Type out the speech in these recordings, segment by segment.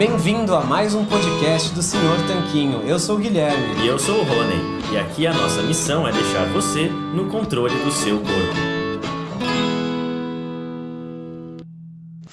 Bem-vindo a mais um podcast do Senhor Tanquinho. Eu sou o Guilherme. E eu sou o Rony. E aqui a nossa missão é deixar você no controle do seu corpo.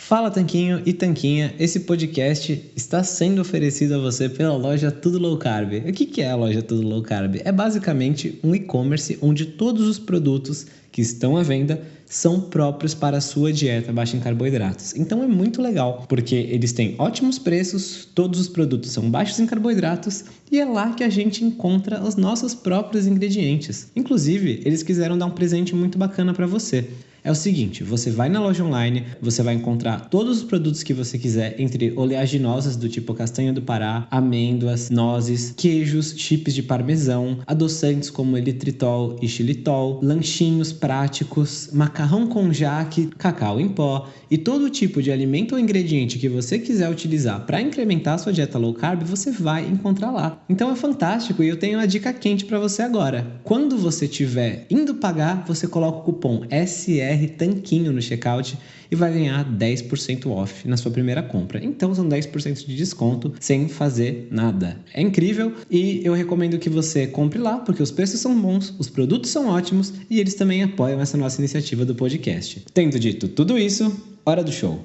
Fala Tanquinho e Tanquinha, esse podcast está sendo oferecido a você pela loja Tudo Low Carb. O que é a loja Tudo Low Carb? É basicamente um e-commerce onde todos os produtos que estão à venda são próprios para a sua dieta baixa em carboidratos. Então é muito legal, porque eles têm ótimos preços, todos os produtos são baixos em carboidratos e é lá que a gente encontra os nossos próprios ingredientes. Inclusive, eles quiseram dar um presente muito bacana para você é o seguinte: você vai na loja online, você vai encontrar todos os produtos que você quiser, entre oleaginosas do tipo castanha do Pará, amêndoas, nozes, queijos, chips de parmesão, adoçantes como elitritol e xilitol, lanchinhos práticos, macarrão com jaque, cacau em pó e todo tipo de alimento ou ingrediente que você quiser utilizar para incrementar a sua dieta low carb, você vai encontrar lá. Então é fantástico e eu tenho uma dica quente para você agora. Quando você estiver indo pagar, você coloca o cupom SR BR Tanquinho no checkout e vai ganhar 10% off na sua primeira compra. Então são 10% de desconto sem fazer nada. É incrível e eu recomendo que você compre lá porque os preços são bons, os produtos são ótimos e eles também apoiam essa nossa iniciativa do podcast. Tendo dito tudo isso, hora do show.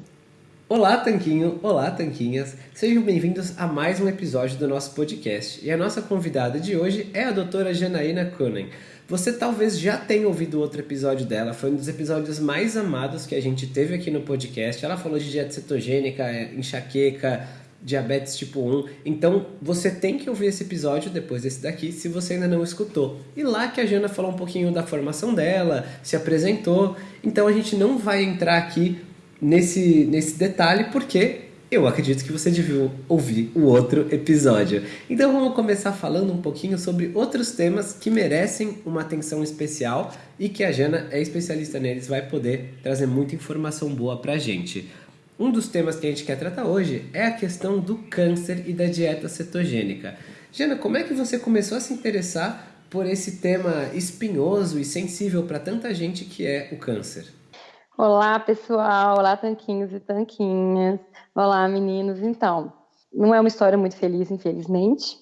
Olá, Tanquinho! Olá, Tanquinhas! Sejam bem-vindos a mais um episódio do nosso podcast. E a nossa convidada de hoje é a doutora Janaína Kunen. Você talvez já tenha ouvido outro episódio dela, foi um dos episódios mais amados que a gente teve aqui no podcast. Ela falou de dieta cetogênica, é, enxaqueca, diabetes tipo 1. Então você tem que ouvir esse episódio depois desse daqui, se você ainda não escutou. E lá que a Jana falou um pouquinho da formação dela, se apresentou. Então a gente não vai entrar aqui nesse, nesse detalhe porque eu acredito que você devia ouvir o outro episódio. Então vamos começar falando um pouquinho sobre outros temas que merecem uma atenção especial e que a Jana é especialista neles, vai poder trazer muita informação boa pra gente. Um dos temas que a gente quer tratar hoje é a questão do câncer e da dieta cetogênica. Jana, como é que você começou a se interessar por esse tema espinhoso e sensível para tanta gente que é o câncer? Olá, pessoal. Olá, tanquinhos e tanquinhas. Olá, meninos. Então, não é uma história muito feliz, infelizmente,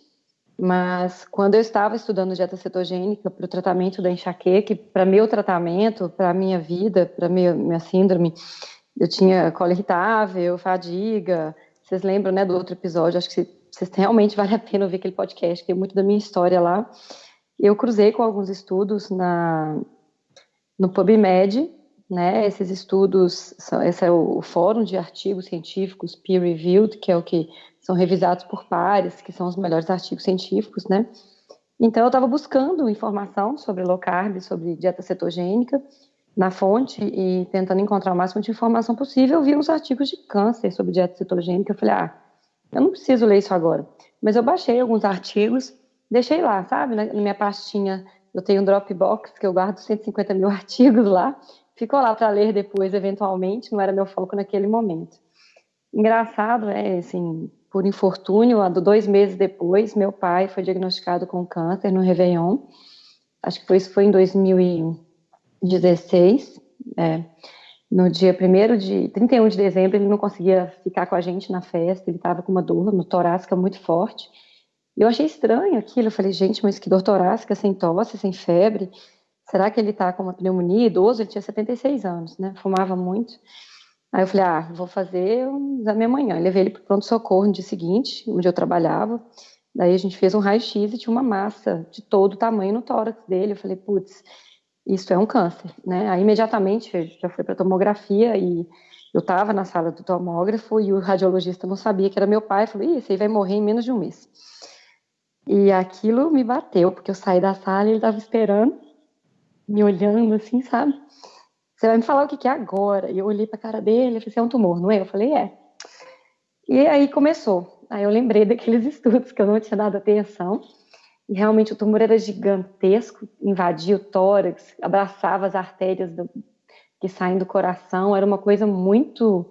mas quando eu estava estudando dieta cetogênica para o tratamento da enxaqueca, para meu tratamento, para minha vida, para minha, síndrome, eu tinha cola irritável, fadiga. Vocês lembram, né, do outro episódio? Acho que vocês realmente vale a pena ouvir aquele podcast, que é muito da minha história lá. Eu cruzei com alguns estudos na no PubMed né? Esses estudos, esse é o fórum de artigos científicos peer-reviewed, que é o que são revisados por pares, que são os melhores artigos científicos, né? Então, eu estava buscando informação sobre low carb, sobre dieta cetogênica, na fonte e tentando encontrar o máximo de informação possível, eu vi uns artigos de câncer sobre dieta cetogênica. Eu falei, ah, eu não preciso ler isso agora. Mas eu baixei alguns artigos, deixei lá, sabe? Na minha pastinha, eu tenho um Dropbox, que eu guardo 150 mil artigos lá, ficou lá para ler depois, eventualmente, não era meu foco naquele momento. Engraçado, é assim, por infortúnio, dois meses depois, meu pai foi diagnosticado com câncer no Réveillon. Acho que foi, isso foi em 2016. É, no dia 1 de 31 de dezembro, ele não conseguia ficar com a gente na festa, ele estava com uma dor no torácica muito forte. E eu achei estranho aquilo. Eu falei, gente, mas que dor torácica, sem tosse, sem febre será que ele está com uma pneumonia? Idoso, ele tinha 76 anos, né? Fumava muito. Aí eu falei, ah, vou fazer um exame amanhã. Eu levei ele para o pronto-socorro no dia seguinte, onde eu trabalhava. Daí a gente fez um raio-x e tinha uma massa de todo tamanho no tórax dele. Eu falei, putz, isso é um câncer, né? Aí imediatamente já fui para tomografia e eu estava na sala do tomógrafo e o radiologista não sabia que era meu pai. Falou, Ih, esse aí vai morrer em menos de um mês. E aquilo me bateu, porque eu saí da sala e ele estava esperando me olhando assim, sabe? Você vai me falar o que, que é agora? E eu olhei para a cara dele e falei, é um tumor, não é? Eu falei, é. E aí começou. Aí eu lembrei daqueles estudos que eu não tinha dado atenção. E realmente o tumor era gigantesco, invadia o tórax, abraçava as artérias do, que saem do coração. Era uma coisa muito.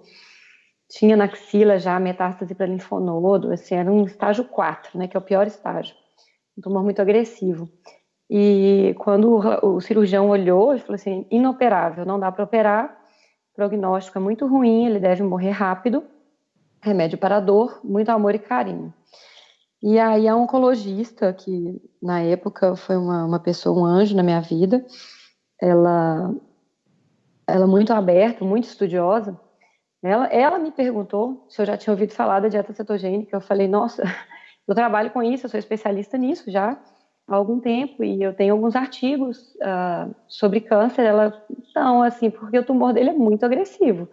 Tinha na axila já metástase para linfonodo, assim, era um estágio 4, né, que é o pior estágio. Um tumor muito agressivo. E quando o cirurgião olhou, ele falou assim: inoperável, não dá para operar, prognóstico é muito ruim, ele deve morrer rápido. remédio para dor, muito amor e carinho. E aí a oncologista, que na época foi uma, uma pessoa, um anjo na minha vida, ela, ela muito aberta, muito estudiosa, ela, ela me perguntou se eu já tinha ouvido falar da dieta cetogênica. Eu falei, nossa, eu trabalho com isso, eu sou especialista nisso já há algum tempo e eu tenho alguns artigos uh, sobre câncer. Ela, não, assim, porque o tumor dele é muito agressivo.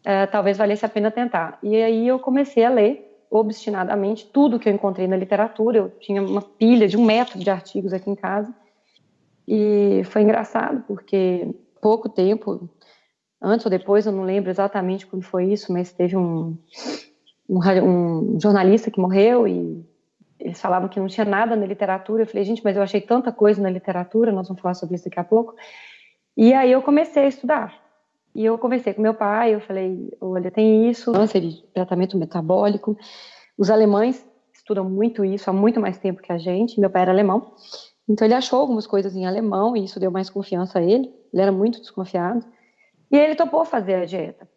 Uh, talvez valesse a pena tentar. E aí eu comecei a ler obstinadamente tudo que eu encontrei na literatura. Eu tinha uma pilha de um metro de artigos aqui em casa. E foi engraçado, porque pouco tempo, antes ou depois, eu não lembro exatamente quando foi isso, mas teve um, um, um jornalista que morreu e eles falavam que não tinha nada na literatura. Eu falei, gente, mas eu achei tanta coisa na literatura, nós vamos falar sobre isso daqui a pouco. E aí eu comecei a estudar. E eu conversei com meu pai, eu falei, olha, tem isso, câncer de tratamento metabólico. Os alemães estudam muito isso há muito mais tempo que a gente. Meu pai era alemão, então ele achou algumas coisas em alemão e isso deu mais confiança a ele. Ele era muito desconfiado. E ele topou fazer a dieta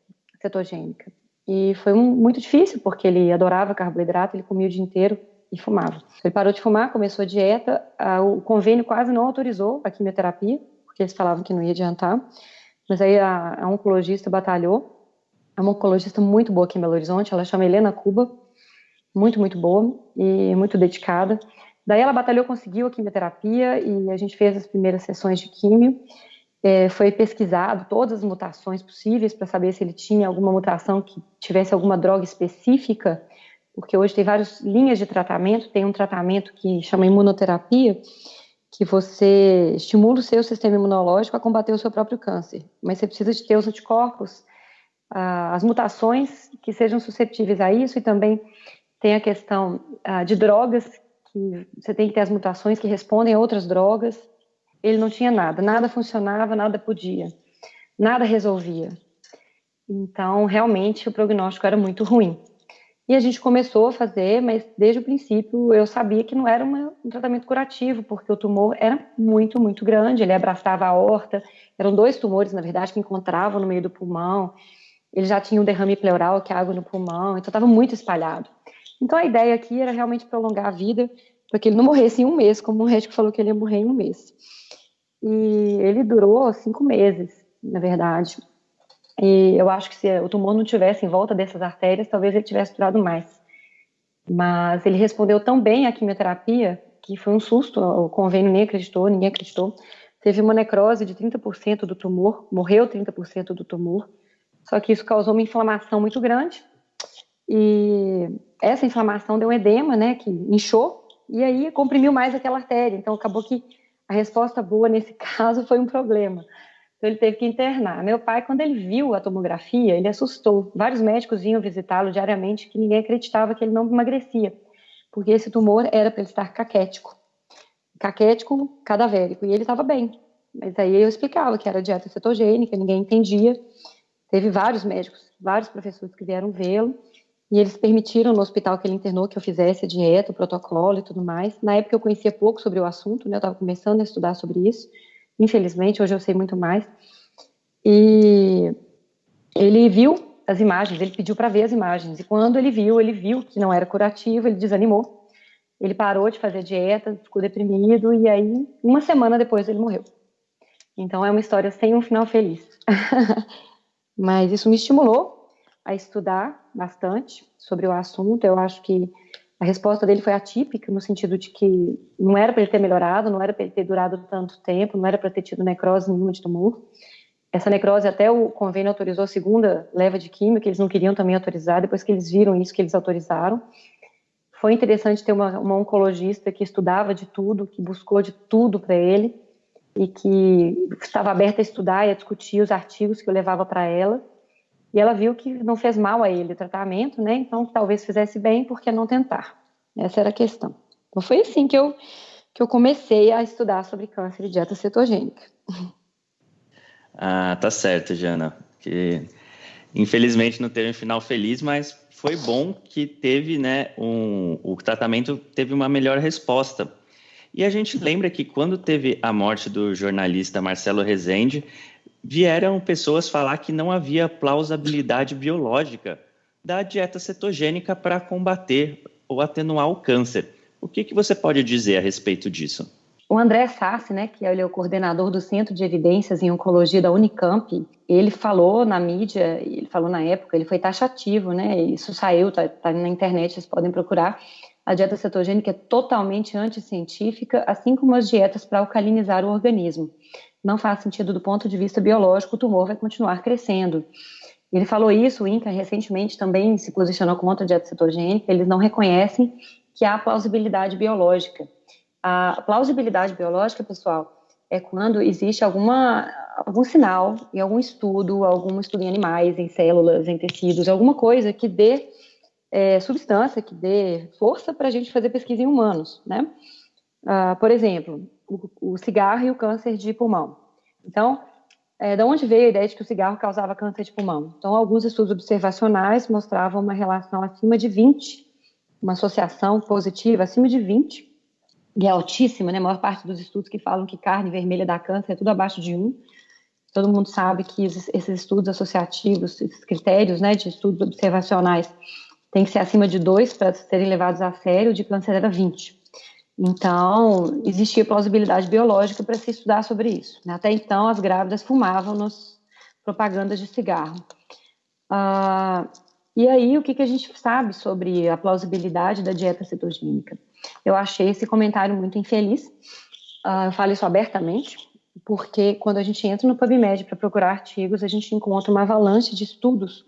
cetogênica. E foi um, muito difícil, porque ele adorava carboidrato, ele comia o dia inteiro e fumava. Ele parou de fumar, começou a dieta, a, o convênio quase não autorizou a quimioterapia, porque eles falavam que não ia adiantar. Mas aí a, a oncologista batalhou. É uma oncologista muito boa aqui em Belo Horizonte, ela chama Helena Cuba, muito, muito boa e muito dedicada. Daí ela batalhou, conseguiu a quimioterapia e a gente fez as primeiras sessões de químio. É, foi pesquisado todas as mutações possíveis para saber se ele tinha alguma mutação que tivesse alguma droga específica, porque hoje tem várias linhas de tratamento. Tem um tratamento que chama imunoterapia, que você estimula o seu sistema imunológico a combater o seu próprio câncer, mas você precisa de ter os anticorpos, as mutações que sejam suscetíveis a isso e também tem a questão de drogas, que você tem que ter as mutações que respondem a outras drogas. Ele não tinha nada, nada funcionava, nada podia, nada resolvia. Então, realmente, o prognóstico era muito ruim. E a gente começou a fazer, mas desde o princípio eu sabia que não era uma, um tratamento curativo, porque o tumor era muito, muito grande, ele abraçava a horta, eram dois tumores, na verdade, que encontravam no meio do pulmão, ele já tinha um derrame pleural, que é água no pulmão, então estava muito espalhado. Então a ideia aqui era realmente prolongar a vida, para que ele não morresse em um mês, como o médico falou que ele ia morrer em um mês. E ele durou cinco meses, na verdade. E eu acho que se o tumor não tivesse em volta dessas artérias, talvez ele tivesse durado mais. Mas ele respondeu tão bem à quimioterapia que foi um susto, o convênio nem acreditou, ninguém acreditou. Teve uma necrose de 30% do tumor, morreu 30% do tumor. Só que isso causou uma inflamação muito grande. E essa inflamação deu um edema, né, que inchou, e aí comprimiu mais aquela artéria. Então acabou que a resposta boa nesse caso foi um problema. Então ele teve que internar. Meu pai, quando ele viu a tomografia, ele assustou. Vários médicos vinham visitá-lo diariamente que ninguém acreditava que ele não emagrecia, porque esse tumor era para ele estar caquético. Caquético cadavérico. E ele estava bem. Mas aí eu explicava que era dieta cetogênica, ninguém entendia. Teve vários médicos, vários professores que vieram vê-lo. E eles permitiram no hospital que ele internou que eu fizesse a dieta, o protocolo e tudo mais. Na época eu conhecia pouco sobre o assunto, né? Eu estava começando a estudar sobre isso. Infelizmente, hoje eu sei muito mais. E ele viu as imagens, ele pediu para ver as imagens. E quando ele viu, ele viu que não era curativo, ele desanimou. Ele parou de fazer dieta, ficou deprimido e aí, uma semana depois, ele morreu. Então é uma história sem um final feliz. Mas isso me estimulou a estudar bastante sobre o assunto. Eu acho que a resposta dele foi atípica, no sentido de que não era para ele ter melhorado, não era para ele ter durado tanto tempo, não era para ter tido necrose nenhuma de tumor. Essa necrose, até o convênio autorizou a segunda leva de química, que eles não queriam também autorizar, depois que eles viram isso, que eles autorizaram. Foi interessante ter uma, uma oncologista que estudava de tudo, que buscou de tudo para ele, e que estava aberta a estudar e a discutir os artigos que eu levava para ela. E ela viu que não fez mal a ele o tratamento, né? Então talvez fizesse bem, por que não tentar? Essa era a questão. Então foi assim que eu, que eu comecei a estudar sobre câncer e dieta cetogênica. Ah, tá certo, Jana. Que infelizmente não teve um final feliz, mas foi bom que teve, né, um, o tratamento teve uma melhor resposta. E a gente lembra que quando teve a morte do jornalista Marcelo Rezende, vieram pessoas falar que não havia plausibilidade biológica da dieta cetogênica para combater ou atenuar o câncer. O que, que você pode dizer a respeito disso? O André Sassi, né, que é o coordenador do Centro de Evidências em Oncologia da Unicamp, ele falou na mídia, ele falou na época, ele foi taxativo, né, isso saiu, tá, tá na internet, vocês podem procurar, a dieta cetogênica é totalmente anticientífica, assim como as dietas para alcalinizar o organismo. Não faz sentido do ponto de vista biológico, o tumor vai continuar crescendo. Ele falou isso, o INCA recentemente também se posicionou contra a dieta cetogênica, eles não reconhecem que há plausibilidade biológica. A plausibilidade biológica, pessoal, é quando existe alguma, algum sinal em algum estudo, algum estudo em animais, em células, em tecidos, alguma coisa que dê é, substância, que dê força para a gente fazer pesquisa em humanos, né? Ah, por exemplo, o, o, cigarro e o câncer de pulmão. Então, é, da onde veio a ideia de que o cigarro causava câncer de pulmão? Então, alguns estudos observacionais mostravam uma relação acima de 20, uma associação positiva acima de 20, e é altíssima, né? A maior parte dos estudos que falam que carne vermelha dá câncer é tudo abaixo de 1. Todo mundo sabe que esses, estudos associativos, esses critérios né, de estudos observacionais, têm que ser acima de 2 para serem levados a sério, de câncer era 20. Então, existia plausibilidade biológica para se estudar sobre isso. Né? Até então, as grávidas fumavam nos propagandas de cigarro. Ah, e aí, o que, que a gente sabe sobre a plausibilidade da dieta cetogênica? Eu achei esse comentário muito infeliz. Uh, eu falo isso abertamente, porque quando a gente entra no PubMed para procurar artigos, a gente encontra uma avalanche de estudos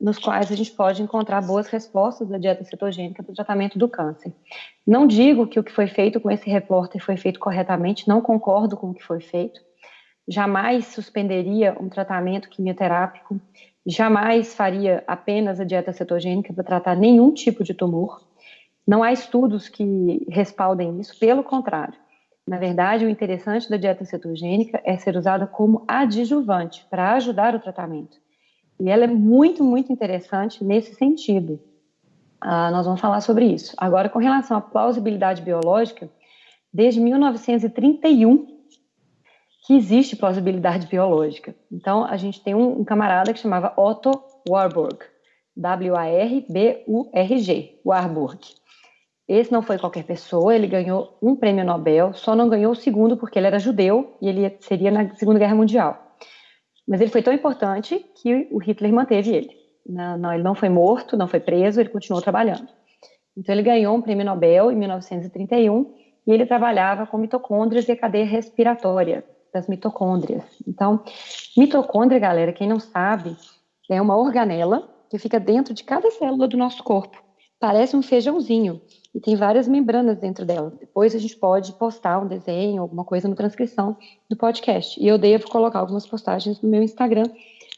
nos quais a gente pode encontrar boas respostas da dieta cetogênica para o tratamento do câncer. Não digo que o que foi feito com esse repórter foi feito corretamente, não concordo com o que foi feito. Jamais suspenderia um tratamento quimioterápico, jamais faria apenas a dieta cetogênica para tratar nenhum tipo de tumor. Não há estudos que respaldem isso, pelo contrário. Na verdade, o interessante da dieta cetogênica é ser usada como adjuvante para ajudar o tratamento. E ela é muito, muito interessante nesse sentido. Ah, nós vamos falar sobre isso. Agora, com relação à plausibilidade biológica, desde 1931 que existe plausibilidade biológica. Então, a gente tem um, um camarada que chamava Otto Warburg, W-A-R-B-U-R-G, Warburg. Esse não foi qualquer pessoa, ele ganhou um prêmio Nobel, só não ganhou o segundo porque ele era judeu e ele seria na Segunda Guerra Mundial. Mas ele foi tão importante que o Hitler manteve ele. Não, não, ele não foi morto, não foi preso, ele continuou trabalhando. Então ele ganhou um prêmio Nobel em 1931 e ele trabalhava com mitocôndrias e a cadeia respiratória das mitocôndrias. Então, mitocôndria, galera, quem não sabe, é uma organela que fica dentro de cada célula do nosso corpo. Parece um feijãozinho e tem várias membranas dentro dela. Depois a gente pode postar um desenho, alguma coisa na transcrição do podcast. E eu devo colocar algumas postagens no meu Instagram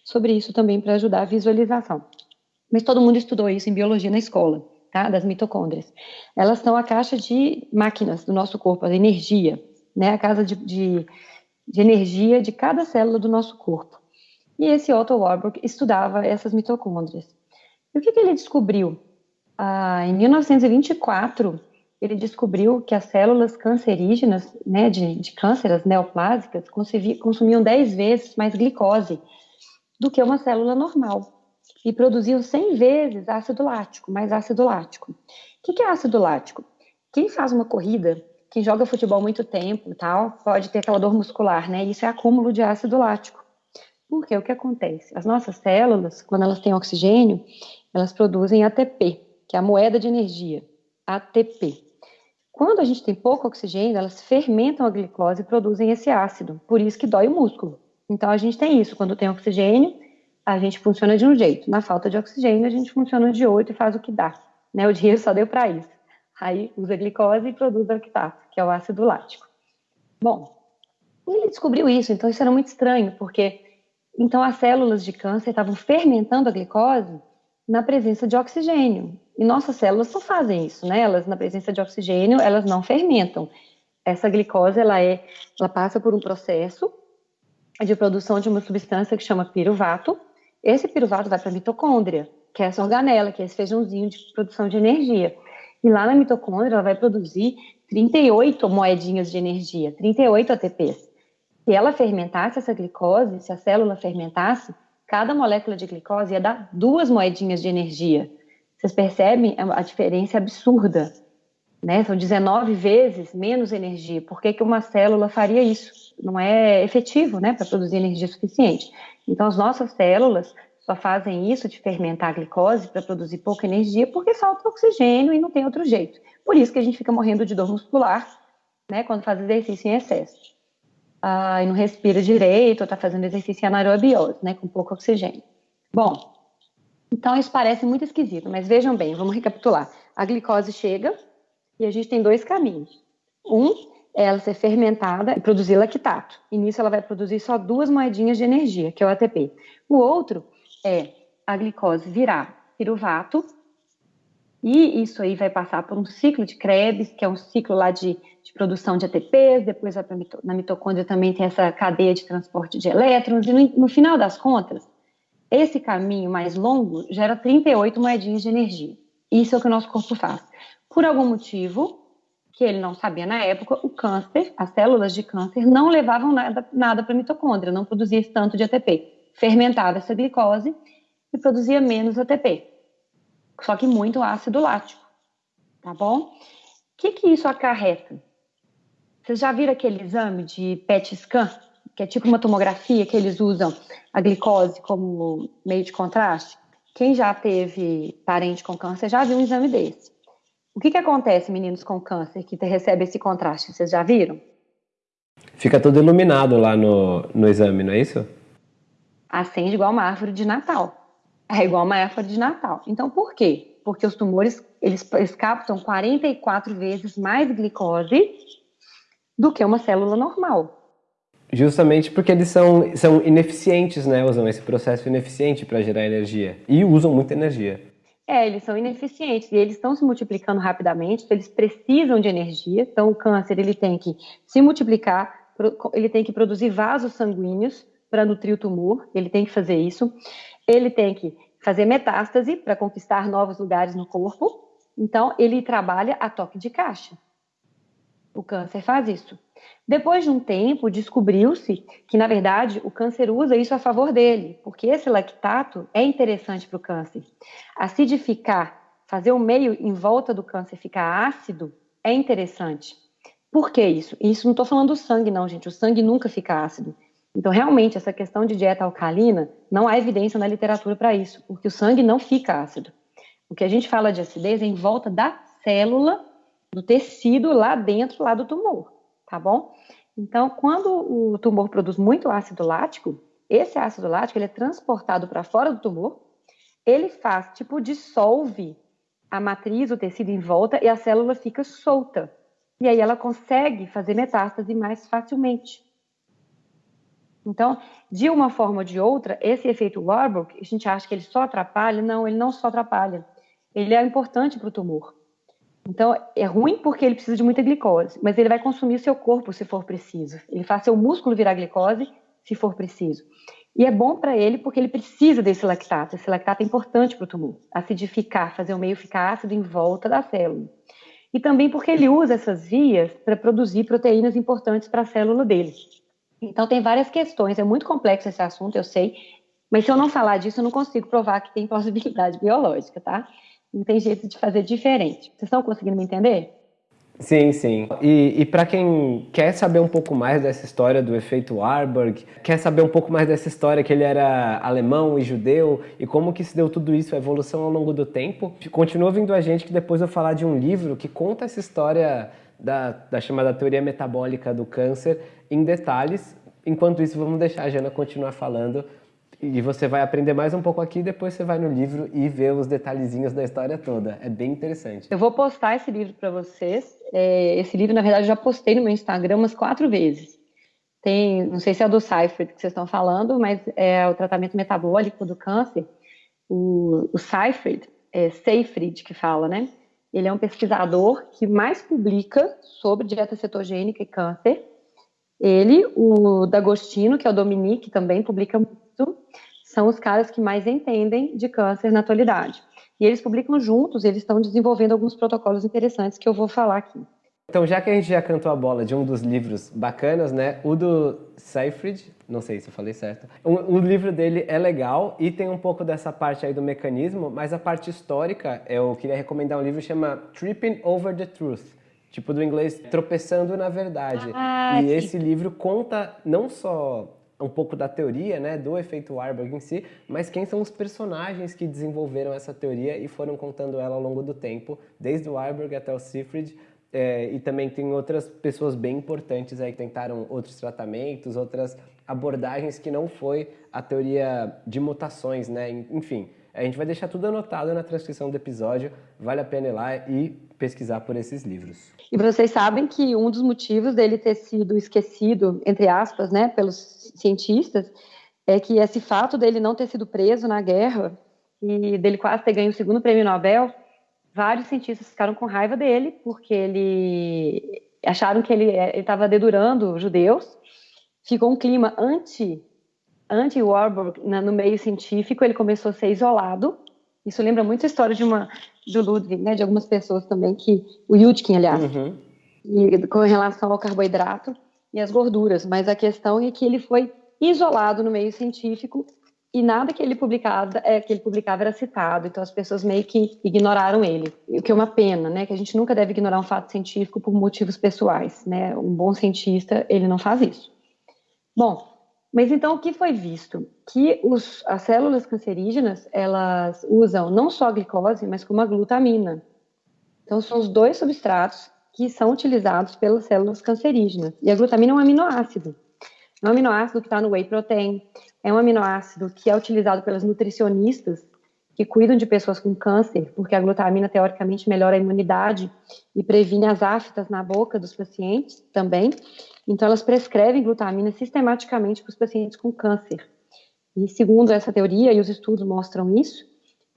sobre isso também para ajudar a visualização. Mas todo mundo estudou isso em biologia na escola, tá? Das mitocôndrias. Elas são a caixa de máquinas do nosso corpo, a energia, né? A casa de, de, de energia de cada célula do nosso corpo. E esse Otto Warburg estudava essas mitocôndrias. E o que, que ele descobriu? Ah, em 1924, ele descobriu que as células cancerígenas, né, de, de câncer, as neoplásicas, consumiam 10 vezes mais glicose do que uma célula normal e produziam 100 vezes ácido lático, mais ácido lático. O que é ácido lático? Quem faz uma corrida, quem joga futebol muito tempo e tal, pode ter aquela dor muscular, né? Isso é acúmulo de ácido lático. Porque o que acontece? As nossas células, quando elas têm oxigênio, elas produzem ATP, que é a moeda de energia, ATP. Quando a gente tem pouco oxigênio, elas fermentam a glicose e produzem esse ácido, por isso que dói o músculo. Então a gente tem isso, quando tem oxigênio, a gente funciona de um jeito. Na falta de oxigênio, a gente funciona de outro e faz o que dá. Né? O dinheiro só deu para isso. Aí usa glicose e produz lactato, que é o ácido lático. Bom, ele descobriu isso, então isso era muito estranho, porque então as células de câncer estavam fermentando a glicose na presença de oxigênio. E nossas células só fazem isso, né? Elas, na presença de oxigênio, elas não fermentam. Essa glicose, ela é, ela passa por um processo de produção de uma substância que chama piruvato. Esse piruvato vai para a mitocôndria, que é essa organela, que é esse feijãozinho de produção de energia. E lá na mitocôndria, ela vai produzir 38 moedinhas de energia, 38 ATPs. Se ela fermentasse essa glicose, se a célula fermentasse, cada molécula de glicose ia dar duas moedinhas de energia. Vocês percebem a diferença absurda, né? São 19 vezes menos energia. Por que, que uma célula faria isso? Não é efetivo, né, para produzir energia suficiente. Então, as nossas células só fazem isso de fermentar a glicose para produzir pouca energia porque falta oxigênio e não tem outro jeito. Por isso que a gente fica morrendo de dor muscular, né, quando faz exercício em excesso. Ah, e não respira direito, ou está fazendo exercício anaerobiose, né, com pouco oxigênio. Bom, então isso parece muito esquisito, mas vejam bem, vamos recapitular. A glicose chega e a gente tem dois caminhos. Um é ela ser fermentada e produzir lactato. E nisso ela vai produzir só duas moedinhas de energia, que é o ATP. O outro é a glicose virar piruvato, e isso aí vai passar por um ciclo de Krebs, que é um ciclo lá de, de produção de ATPs, depois vai na mitocôndria também tem essa cadeia de transporte de elétrons, e no, no final das contas, esse caminho mais longo gera 38 moedinhas de energia. Isso é o que o nosso corpo faz. Por algum motivo, que ele não sabia na época, o câncer, as células de câncer não levavam nada, nada para a mitocôndria, não produzia tanto de ATP fermentava essa glicose e produzia menos ATP, só que muito ácido lático, tá bom? O que, que isso acarreta? Vocês já viram aquele exame de PET scan, que é tipo uma tomografia que eles usam a glicose como meio de contraste? Quem já teve parente com câncer já viu um exame desse. O que, que acontece, meninos com câncer, que recebe esse contraste? Vocês já viram? Fica tudo iluminado lá no, no exame, não é isso? acende igual uma árvore de Natal. É igual uma árvore de Natal. Então, por quê? Porque os tumores, eles, eles captam 44 vezes mais glicose do que uma célula normal. Justamente porque eles são, são ineficientes, né? Usam esse processo ineficiente para gerar energia. E usam muita energia. É, eles são ineficientes e eles estão se multiplicando rapidamente, então eles precisam de energia. Então, o câncer ele tem que se multiplicar, ele tem que produzir vasos sanguíneos para nutrir o tumor, ele tem que fazer isso. Ele tem que fazer metástase para conquistar novos lugares no corpo. Então, ele trabalha a toque de caixa. O câncer faz isso. Depois de um tempo, descobriu-se que, na verdade, o câncer usa isso a favor dele, porque esse lactato é interessante para o câncer. Acidificar, fazer o meio em volta do câncer ficar ácido, é interessante. Por que isso? Isso não estou falando do sangue, não, gente. O sangue nunca fica ácido. Então, realmente, essa questão de dieta alcalina, não há evidência na literatura para isso, porque o sangue não fica ácido. O que a gente fala de acidez é em volta da célula, do tecido lá dentro, lá do tumor, tá bom? Então, quando o tumor produz muito ácido lático, esse ácido lático ele é transportado para fora do tumor, ele faz, tipo, dissolve a matriz, o tecido em volta, e a célula fica solta. E aí ela consegue fazer metástase mais facilmente. Então, de uma forma ou de outra, esse efeito Warburg, a gente acha que ele só atrapalha, não, ele não só atrapalha, ele é importante para o tumor. Então, é ruim porque ele precisa de muita glicose, mas ele vai consumir o seu corpo se for preciso. Ele faz seu músculo virar glicose se for preciso. E é bom para ele porque ele precisa desse lactato. Esse lactato é importante para o tumor, acidificar, fazer o meio ficar ácido em volta da célula. E também porque ele usa essas vias para produzir proteínas importantes para a célula dele. Então, tem várias questões, é muito complexo esse assunto, eu sei, mas se eu não falar disso, eu não consigo provar que tem plausibilidade biológica, tá? Não tem jeito de fazer diferente. Vocês estão conseguindo me entender? Sim, sim. E, e para quem quer saber um pouco mais dessa história do efeito Warburg, quer saber um pouco mais dessa história que ele era alemão e judeu e como que se deu tudo isso, a evolução ao longo do tempo, continua vindo a gente que depois eu vou falar de um livro que conta essa história da, da chamada teoria metabólica do câncer em detalhes. Enquanto isso, vamos deixar a Jana continuar falando e você vai aprender mais um pouco aqui, depois você vai no livro e vê os detalhezinhos da história toda. É bem interessante. Eu vou postar esse livro para vocês. É, esse livro, na verdade, eu já postei no meu Instagram umas quatro vezes. Tem, não sei se é do Seifert que vocês estão falando, mas é o tratamento metabólico do câncer. O, o Seifert, é Seyfried que fala, né? Ele é um pesquisador que mais publica sobre dieta cetogênica e câncer. Ele, o D'Agostino, que é o Dominique, também publica muito, são os caras que mais entendem de câncer na atualidade. E eles publicam juntos, eles estão desenvolvendo alguns protocolos interessantes que eu vou falar aqui. Então, já que a gente já cantou a bola de um dos livros bacanas, né? O do Seyfried, não sei se eu falei certo. O, o, livro dele é legal e tem um pouco dessa parte aí do mecanismo, mas a parte histórica, eu queria recomendar um livro que chama Tripping Over the Truth. Tipo do inglês, tropeçando na verdade. Ah, e sim. esse livro conta não só um pouco da teoria, né, do efeito Warburg em si, mas quem são os personagens que desenvolveram essa teoria e foram contando ela ao longo do tempo, desde o Warburg até o Seyfried, é, e também tem outras pessoas bem importantes aí que tentaram outros tratamentos, outras abordagens que não foi a teoria de mutações, né? Enfim, a gente vai deixar tudo anotado na transcrição do episódio, vale a pena ir lá e pesquisar por esses livros. E vocês sabem que um dos motivos dele ter sido esquecido, entre aspas, né, pelos cientistas, é que esse fato dele não ter sido preso na guerra e dele quase ter ganho o segundo prêmio Nobel vários cientistas ficaram com raiva dele, porque ele acharam que ele estava dedurando judeus. Ficou um clima anti anti Warburg no meio científico, ele começou a ser isolado. Isso lembra muito a história de uma do Ludwig, né, de algumas pessoas também que o Yudkin, aliás, uhum. e, com relação ao carboidrato e as gorduras. Mas a questão é que ele foi isolado no meio científico e nada que ele publicava, é, que ele publicava era citado, então as pessoas meio que ignoraram ele, o que é uma pena, né? Que a gente nunca deve ignorar um fato científico por motivos pessoais, né? Um bom cientista ele não faz isso. Bom, mas então o que foi visto? Que os, as células cancerígenas elas usam não só a glicose, mas como a glutamina. Então são os dois substratos que são utilizados pelas células cancerígenas. E a glutamina é um aminoácido. É um aminoácido que está no whey protein, é um aminoácido que é utilizado pelas nutricionistas que cuidam de pessoas com câncer, porque a glutamina teoricamente melhora a imunidade e previne as aftas na boca dos pacientes também. Então, elas prescrevem glutamina sistematicamente para os pacientes com câncer. E segundo essa teoria, e os estudos mostram isso,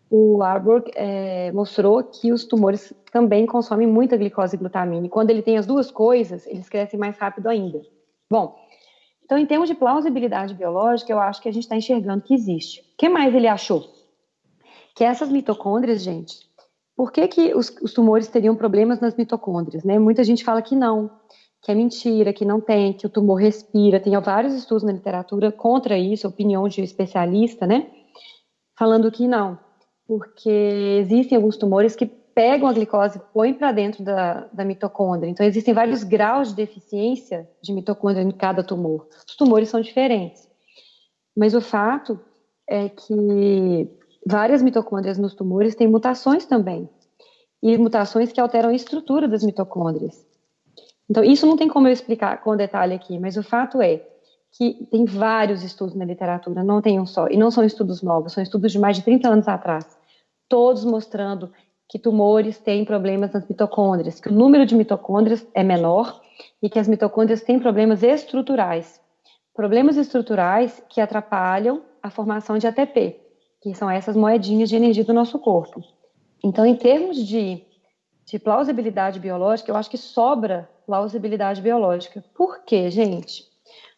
o Warburg é, mostrou que os tumores também consomem muita glicose e glutamina. E quando ele tem as duas coisas, eles crescem mais rápido ainda. Bom, então, em termos de plausibilidade biológica, eu acho que a gente está enxergando que existe. O que mais ele achou? Que essas mitocôndrias, gente, por que, que os, os tumores teriam problemas nas mitocôndrias? Né? Muita gente fala que não, que é mentira, que não tem, que o tumor respira. Tem vários estudos na literatura contra isso, opinião de especialista, né? Falando que não, porque existem alguns tumores que pegam a glicose e põem para dentro da, da, mitocôndria. Então, existem vários graus de deficiência de mitocôndria em cada tumor. Os tumores são diferentes. Mas o fato é que várias mitocôndrias nos tumores têm mutações também. E mutações que alteram a estrutura das mitocôndrias. Então, isso não tem como eu explicar com detalhe aqui, mas o fato é que tem vários estudos na literatura, não tem um só, e não são estudos novos, são estudos de mais de 30 anos atrás, todos mostrando que tumores têm problemas nas mitocôndrias, que o número de mitocôndrias é menor e que as mitocôndrias têm problemas estruturais. Problemas estruturais que atrapalham a formação de ATP, que são essas moedinhas de energia do nosso corpo. Então, em termos de, de plausibilidade biológica, eu acho que sobra plausibilidade biológica. Por quê, gente?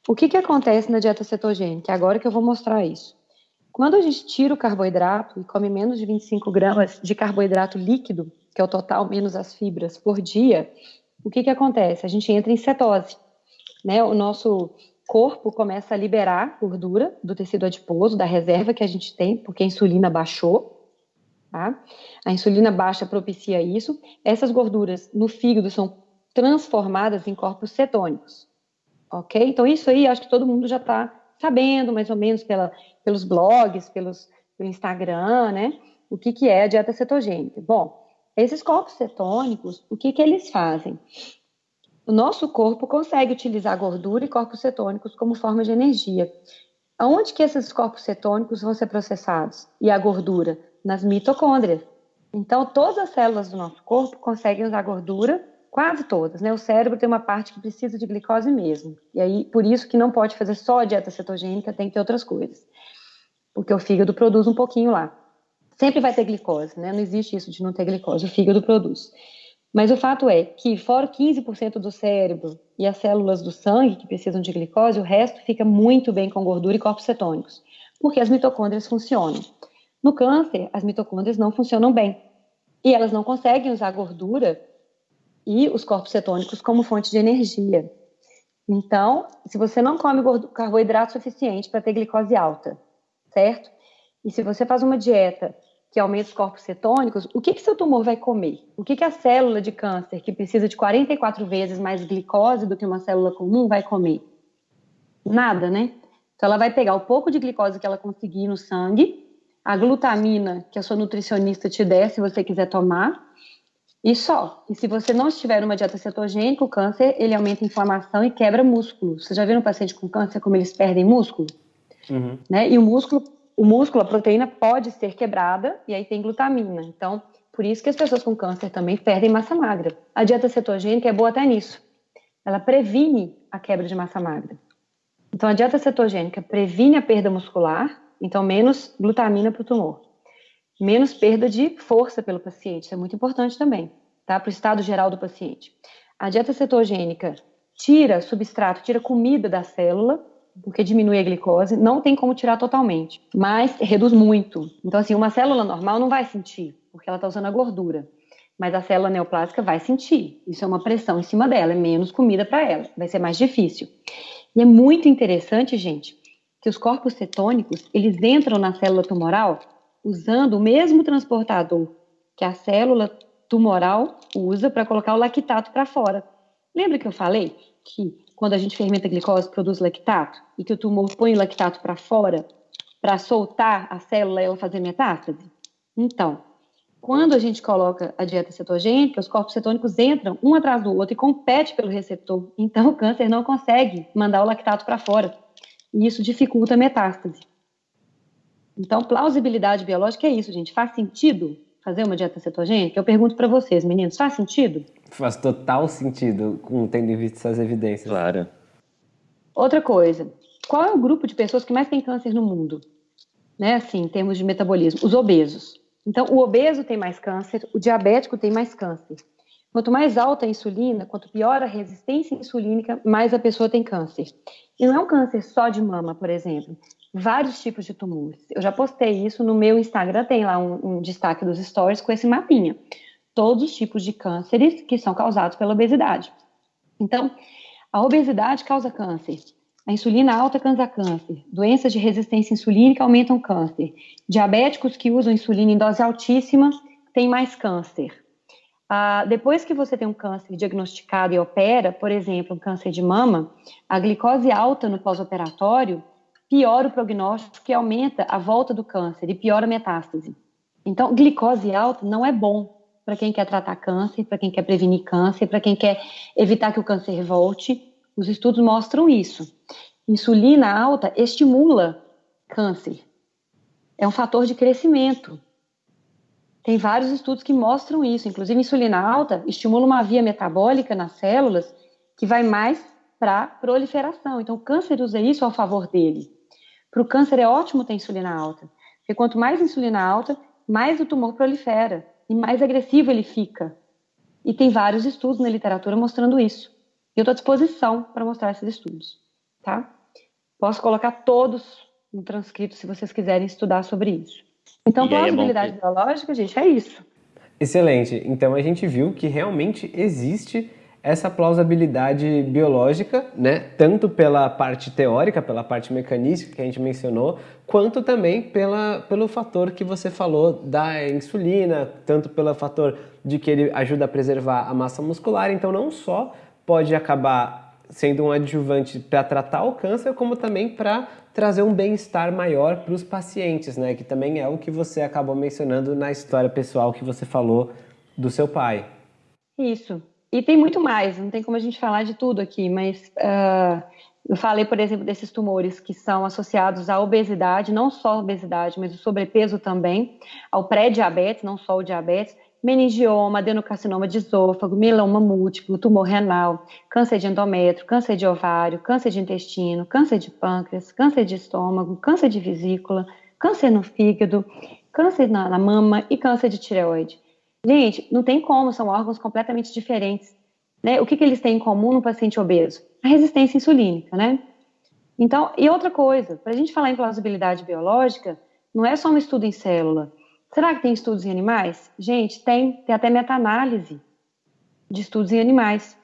O que, que acontece na dieta cetogênica? Agora que eu vou mostrar isso. Quando a gente tira o carboidrato e come menos de 25 gramas de carboidrato líquido, que é o total menos as fibras por dia, o que, que acontece? A gente entra em cetose. Né? O nosso corpo começa a liberar gordura do tecido adiposo, da reserva que a gente tem, porque a insulina baixou. Tá? A insulina baixa propicia isso. Essas gorduras no fígado são transformadas em corpos cetônicos. Ok? Então, isso aí acho que todo mundo já está sabendo, mais ou menos, pela pelos blogs, pelos, pelo Instagram, né? O que, que é a dieta cetogênica? Bom, esses corpos cetônicos, o que, que eles fazem? O nosso corpo consegue utilizar gordura e corpos cetônicos como forma de energia. Aonde que esses corpos cetônicos vão ser processados? E a gordura? Nas mitocôndrias. Então, todas as células do nosso corpo conseguem usar gordura, quase todas, né? O cérebro tem uma parte que precisa de glicose mesmo. E aí, por isso que não pode fazer só a dieta cetogênica, tem que ter outras coisas porque o fígado produz um pouquinho lá. Sempre vai ter glicose, né? Não existe isso de não ter glicose, o fígado produz. Mas o fato é que, fora 15% do cérebro e as células do sangue que precisam de glicose, o resto fica muito bem com gordura e corpos cetônicos, porque as mitocôndrias funcionam. No câncer, as mitocôndrias não funcionam bem. E elas não conseguem usar gordura e os corpos cetônicos como fonte de energia. Então, se você não come carboidrato suficiente para ter glicose alta, certo? E se você faz uma dieta que aumenta os corpos cetônicos, o que, que seu tumor vai comer? O que, que a célula de câncer, que precisa de 44 vezes mais glicose do que uma célula comum, vai comer? Nada, né? Então, ela vai pegar o pouco de glicose que ela conseguir no sangue, a glutamina que a sua nutricionista te der, se você quiser tomar, e só. E se você não estiver numa dieta cetogênica, o câncer, ele aumenta a inflamação e quebra músculo. Você já viu um paciente com câncer como eles perdem músculo? Uhum. Né? E o músculo, o músculo, a proteína pode ser quebrada e aí tem glutamina. Então, por isso que as pessoas com câncer também perdem massa magra. A dieta cetogênica é boa até nisso. Ela previne a quebra de massa magra. Então, a dieta cetogênica previne a perda muscular, então menos glutamina para o tumor menos perda de força pelo paciente. Isso é muito importante também, tá? Para o estado geral do paciente. A dieta cetogênica tira substrato, tira comida da célula, porque diminui a glicose. Não tem como tirar totalmente, mas reduz muito. Então, assim, uma célula normal não vai sentir, porque ela está usando a gordura. Mas a célula neoplásica vai sentir. Isso é uma pressão em cima dela, é menos comida para ela. Vai ser mais difícil. E é muito interessante, gente, que os corpos cetônicos, eles entram na célula tumoral usando o mesmo transportador que a célula tumoral usa para colocar o lactato para fora. Lembra que eu falei que quando a gente fermenta a glicose produz lactato e que o tumor põe o lactato para fora para soltar a célula e ela fazer metástase? Então, quando a gente coloca a dieta cetogênica, os corpos cetônicos entram um atrás do outro e competem pelo receptor. Então, o câncer não consegue mandar o lactato para fora. E isso dificulta a metástase. Então, plausibilidade biológica é isso, gente. Faz sentido fazer uma dieta cetogênica? Eu pergunto para vocês, meninos, faz sentido? Faz total sentido, tendo em vista essas evidências. Claro. Outra coisa, qual é o grupo de pessoas que mais tem câncer no mundo? Né, assim, em termos de metabolismo, os obesos. Então, o obeso tem mais câncer, o diabético tem mais câncer. Quanto mais alta a insulina, quanto pior a resistência insulínica, mais a pessoa tem câncer. E não é um câncer só de mama, por exemplo vários tipos de tumores. Eu já postei isso no meu Instagram, tem lá um, um destaque dos stories com esse mapinha. Todos os tipos de cânceres que são causados pela obesidade. Então, a obesidade causa câncer. A insulina alta causa câncer. Doenças de resistência insulínica aumentam câncer. Diabéticos que usam insulina em dose altíssima têm mais câncer. Ah, depois que você tem um câncer diagnosticado e opera, por exemplo, um câncer de mama, a glicose alta no pós-operatório piora o prognóstico, que aumenta a volta do câncer e piora a metástase. Então, glicose alta não é bom para quem quer tratar câncer, para quem quer prevenir câncer, para quem quer evitar que o câncer volte. Os estudos mostram isso. Insulina alta estimula câncer. É um fator de crescimento. Tem vários estudos que mostram isso. Inclusive, insulina alta estimula uma via metabólica nas células que vai mais para proliferação. Então, o câncer usa isso ao favor dele. Para o câncer é ótimo ter insulina alta, porque quanto mais insulina alta, mais o tumor prolifera e mais agressivo ele fica. E tem vários estudos na literatura mostrando isso. E eu estou à disposição para mostrar esses estudos, tá? Posso colocar todos no transcrito se vocês quiserem estudar sobre isso. Então, plausibilidade é biológica, gente, é isso. Excelente. Então, a gente viu que realmente existe essa plausibilidade biológica, né, tanto pela parte teórica, pela parte mecanística que a gente mencionou, quanto também pela, pelo fator que você falou da insulina, tanto pelo fator de que ele ajuda a preservar a massa muscular, então não só pode acabar sendo um adjuvante para tratar o câncer, como também para trazer um bem-estar maior para os pacientes, né, que também é o que você acabou mencionando na história pessoal que você falou do seu pai. Isso. E tem muito mais, não tem como a gente falar de tudo aqui, mas uh, eu falei, por exemplo, desses tumores que são associados à obesidade, não só a obesidade, mas o sobrepeso também, ao pré-diabetes, não só o diabetes, meningioma, adenocarcinoma de esôfago, mieloma múltiplo, tumor renal, câncer de endométrio, câncer de ovário, câncer de intestino, câncer de pâncreas, câncer de estômago, câncer de vesícula, câncer no fígado, câncer na, na mama e câncer de tireoide. Gente, não tem como, são órgãos completamente diferentes. Né? O que, que eles têm em comum no paciente obeso? A resistência insulínica, né? Então, e outra coisa, para a gente falar em plausibilidade biológica, não é só um estudo em célula. Será que tem estudos em animais? Gente, tem, tem até meta-análise. de estudos em animais.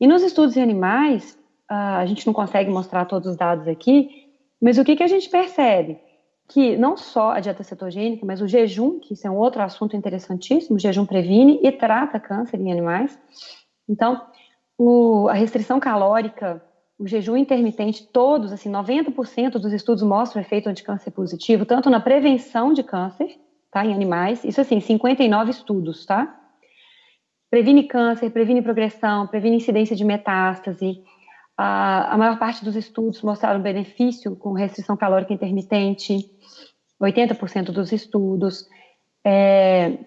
E nos estudos em animais, a gente não consegue mostrar todos os dados aqui, mas o que, que a gente percebe? Que não só a dieta cetogênica, mas o jejum, que isso é um outro assunto interessantíssimo, o jejum previne e trata câncer em animais. Então, o, a restrição calórica, o jejum intermitente, todos, assim, 90% dos estudos mostram efeito anticâncer positivo, tanto na prevenção de câncer, tá, em animais, isso assim, 59 estudos, tá? Previne câncer, previne progressão, previne incidência de metástase. A, a maior parte dos estudos mostraram benefício com restrição calórica intermitente, 80% dos estudos. É,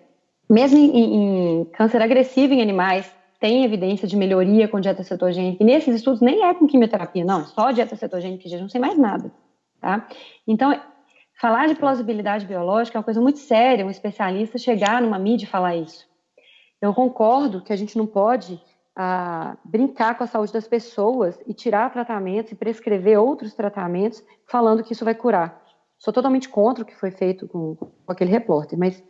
mesmo em, em câncer agressivo em animais, tem evidência de melhoria com dieta cetogênica. E nesses estudos nem é com quimioterapia, não, só dieta cetogênica e jejum, sem mais nada, tá? Então, falar de plausibilidade biológica é uma coisa muito séria, um especialista chegar numa mídia e falar isso. Eu concordo que a gente não pode ah, brincar com a saúde das pessoas e tirar tratamentos e prescrever outros tratamentos falando que isso vai curar. Sou totalmente contra o que foi feito com, com aquele repórter, mas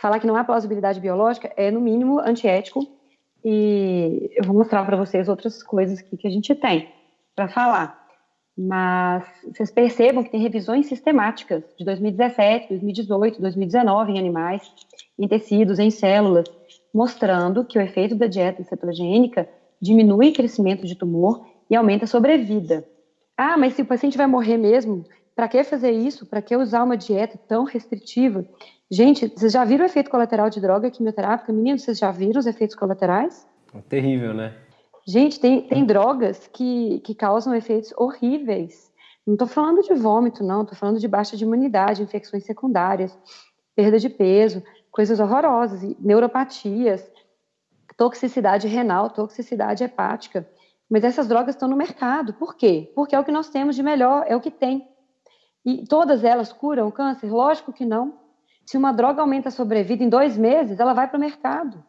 falar que não há plausibilidade biológica é, no mínimo, antiético e eu vou mostrar para vocês outras coisas aqui que a gente tem para falar. Mas vocês percebam que tem revisões sistemáticas de 2017, 2018, 2019 em animais, em tecidos, em células, mostrando que o efeito da dieta cetogênica diminui o crescimento de tumor e aumenta a sobrevida. Ah, mas se o paciente vai morrer mesmo, para que fazer isso? Para que usar uma dieta tão restritiva? Gente, vocês já viram o efeito colateral de droga quimioterápica? Meninos, vocês já viram os efeitos colaterais? É terrível, né? Gente, tem, tem drogas que, que causam efeitos horríveis. Não estou falando de vômito, não. Estou falando de baixa de imunidade, infecções secundárias, perda de peso, coisas horrorosas, neuropatias, toxicidade renal, toxicidade hepática. Mas essas drogas estão no mercado. Por quê? Porque é o que nós temos de melhor, é o que tem. E todas elas curam o câncer? Lógico que não. Se uma droga aumenta a sobrevida em dois meses, ela vai para o mercado.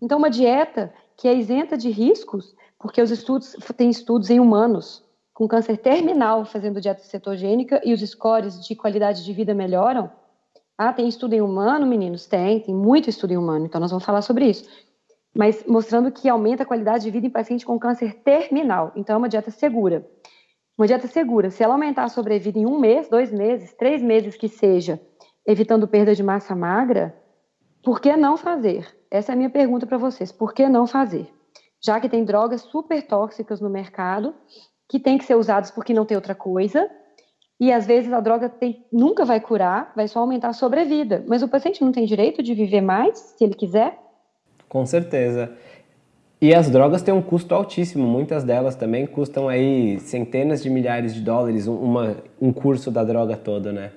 Então, uma dieta que é isenta de riscos, porque os estudos tem estudos em humanos com câncer terminal fazendo dieta cetogênica e os scores de qualidade de vida melhoram. Ah, tem estudo em humano, meninos? Tem, tem muito estudo em humano, então nós vamos falar sobre isso. Mas mostrando que aumenta a qualidade de vida em paciente com câncer terminal. Então, é uma dieta segura. Uma dieta segura, se ela aumentar a sobrevida em um mês, dois meses, três meses que seja, evitando perda de massa magra, por que não fazer? Essa é a minha pergunta para vocês. Por que não fazer? Já que tem drogas super tóxicas no mercado, que tem que ser usadas porque não tem outra coisa, e às vezes a droga tem, nunca vai curar, vai só aumentar a sobrevida. Mas o paciente não tem direito de viver mais, se ele quiser? Com certeza. E as drogas têm um custo altíssimo, muitas delas também custam aí centenas de milhares de dólares uma, um curso da droga toda, né?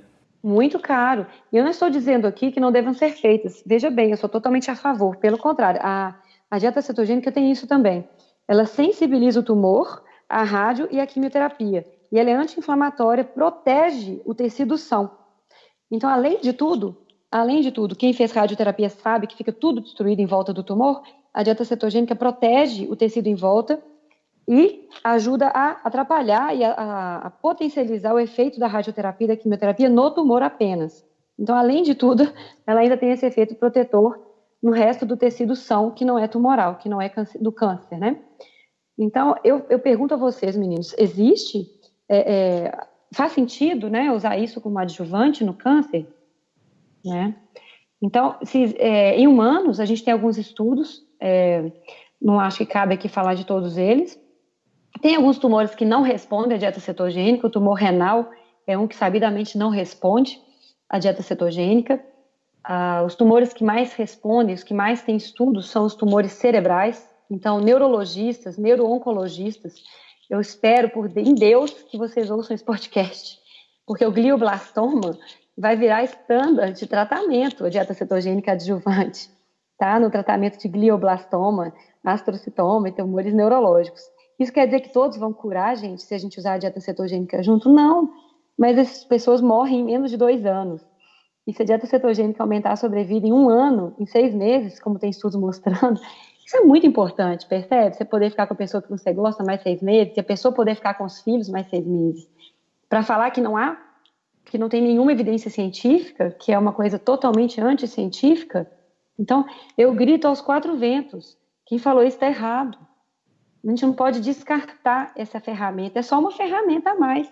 muito caro. E eu não estou dizendo aqui que não devam ser feitas. Veja bem, eu sou totalmente a favor. Pelo contrário, a, a dieta cetogênica tem isso também. Ela sensibiliza o tumor, a rádio e a quimioterapia. E ela é anti-inflamatória, protege o tecido são. Então, além de tudo, além de tudo, quem fez radioterapia sabe que fica tudo destruído em volta do tumor. A dieta cetogênica protege o tecido em volta e ajuda a atrapalhar e a, a, a, potencializar o efeito da radioterapia e da quimioterapia no tumor apenas. Então, além de tudo, ela ainda tem esse efeito protetor no resto do tecido são, que não é tumoral, que não é do câncer, né? Então, eu, eu pergunto a vocês, meninos, existe, é, é, faz sentido, né, usar isso como adjuvante no câncer? Né? Então, se, é, em humanos, a gente tem alguns estudos, é, não acho que cabe aqui falar de todos eles, tem alguns tumores que não respondem à dieta cetogênica, o tumor renal é um que sabidamente não responde à dieta cetogênica. Ah, os tumores que mais respondem, os que mais têm estudos, são os tumores cerebrais. Então, neurologistas, neurooncologistas, eu espero por em Deus que vocês ouçam esse podcast, porque o glioblastoma vai virar estándar de tratamento, a dieta cetogênica adjuvante, tá? No tratamento de glioblastoma, astrocitoma e tumores neurológicos. Isso quer dizer que todos vão curar, gente, se a gente usar a dieta cetogênica junto? Não, mas essas pessoas morrem em menos de dois anos. E se a dieta cetogênica aumentar a sobrevida em um ano, em seis meses, como tem estudos mostrando, isso é muito importante, percebe? Você poder ficar com a pessoa que você gosta mais seis meses, e a pessoa poder ficar com os filhos mais seis meses. Para falar que não há, que não tem nenhuma evidência científica, que é uma coisa totalmente anticientífica, então eu grito aos quatro ventos Quem falou isso está errado. A gente não pode descartar essa ferramenta, é só uma ferramenta a mais.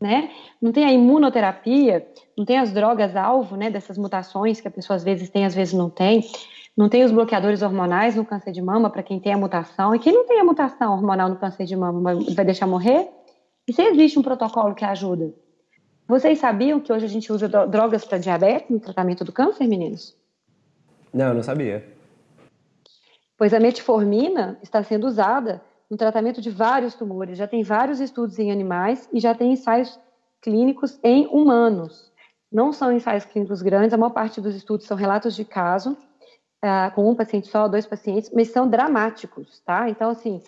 Né? Não tem a imunoterapia, não tem as drogas alvo, né, dessas mutações que a pessoa às vezes tem, às vezes não tem. Não tem os bloqueadores hormonais no câncer de mama para quem tem a mutação. E quem não tem a mutação hormonal no câncer de mama vai deixar morrer? E se existe um protocolo que ajuda? Vocês sabiam que hoje a gente usa drogas para diabetes no tratamento do câncer, meninos? Não, eu não sabia. Pois a metformina está sendo usada no tratamento de vários tumores. Já tem vários estudos em animais e já tem ensaios clínicos em humanos. Não são ensaios clínicos grandes, a maior parte dos estudos são relatos de caso, uh, com um paciente só, dois pacientes, mas são dramáticos, tá? Então, assim,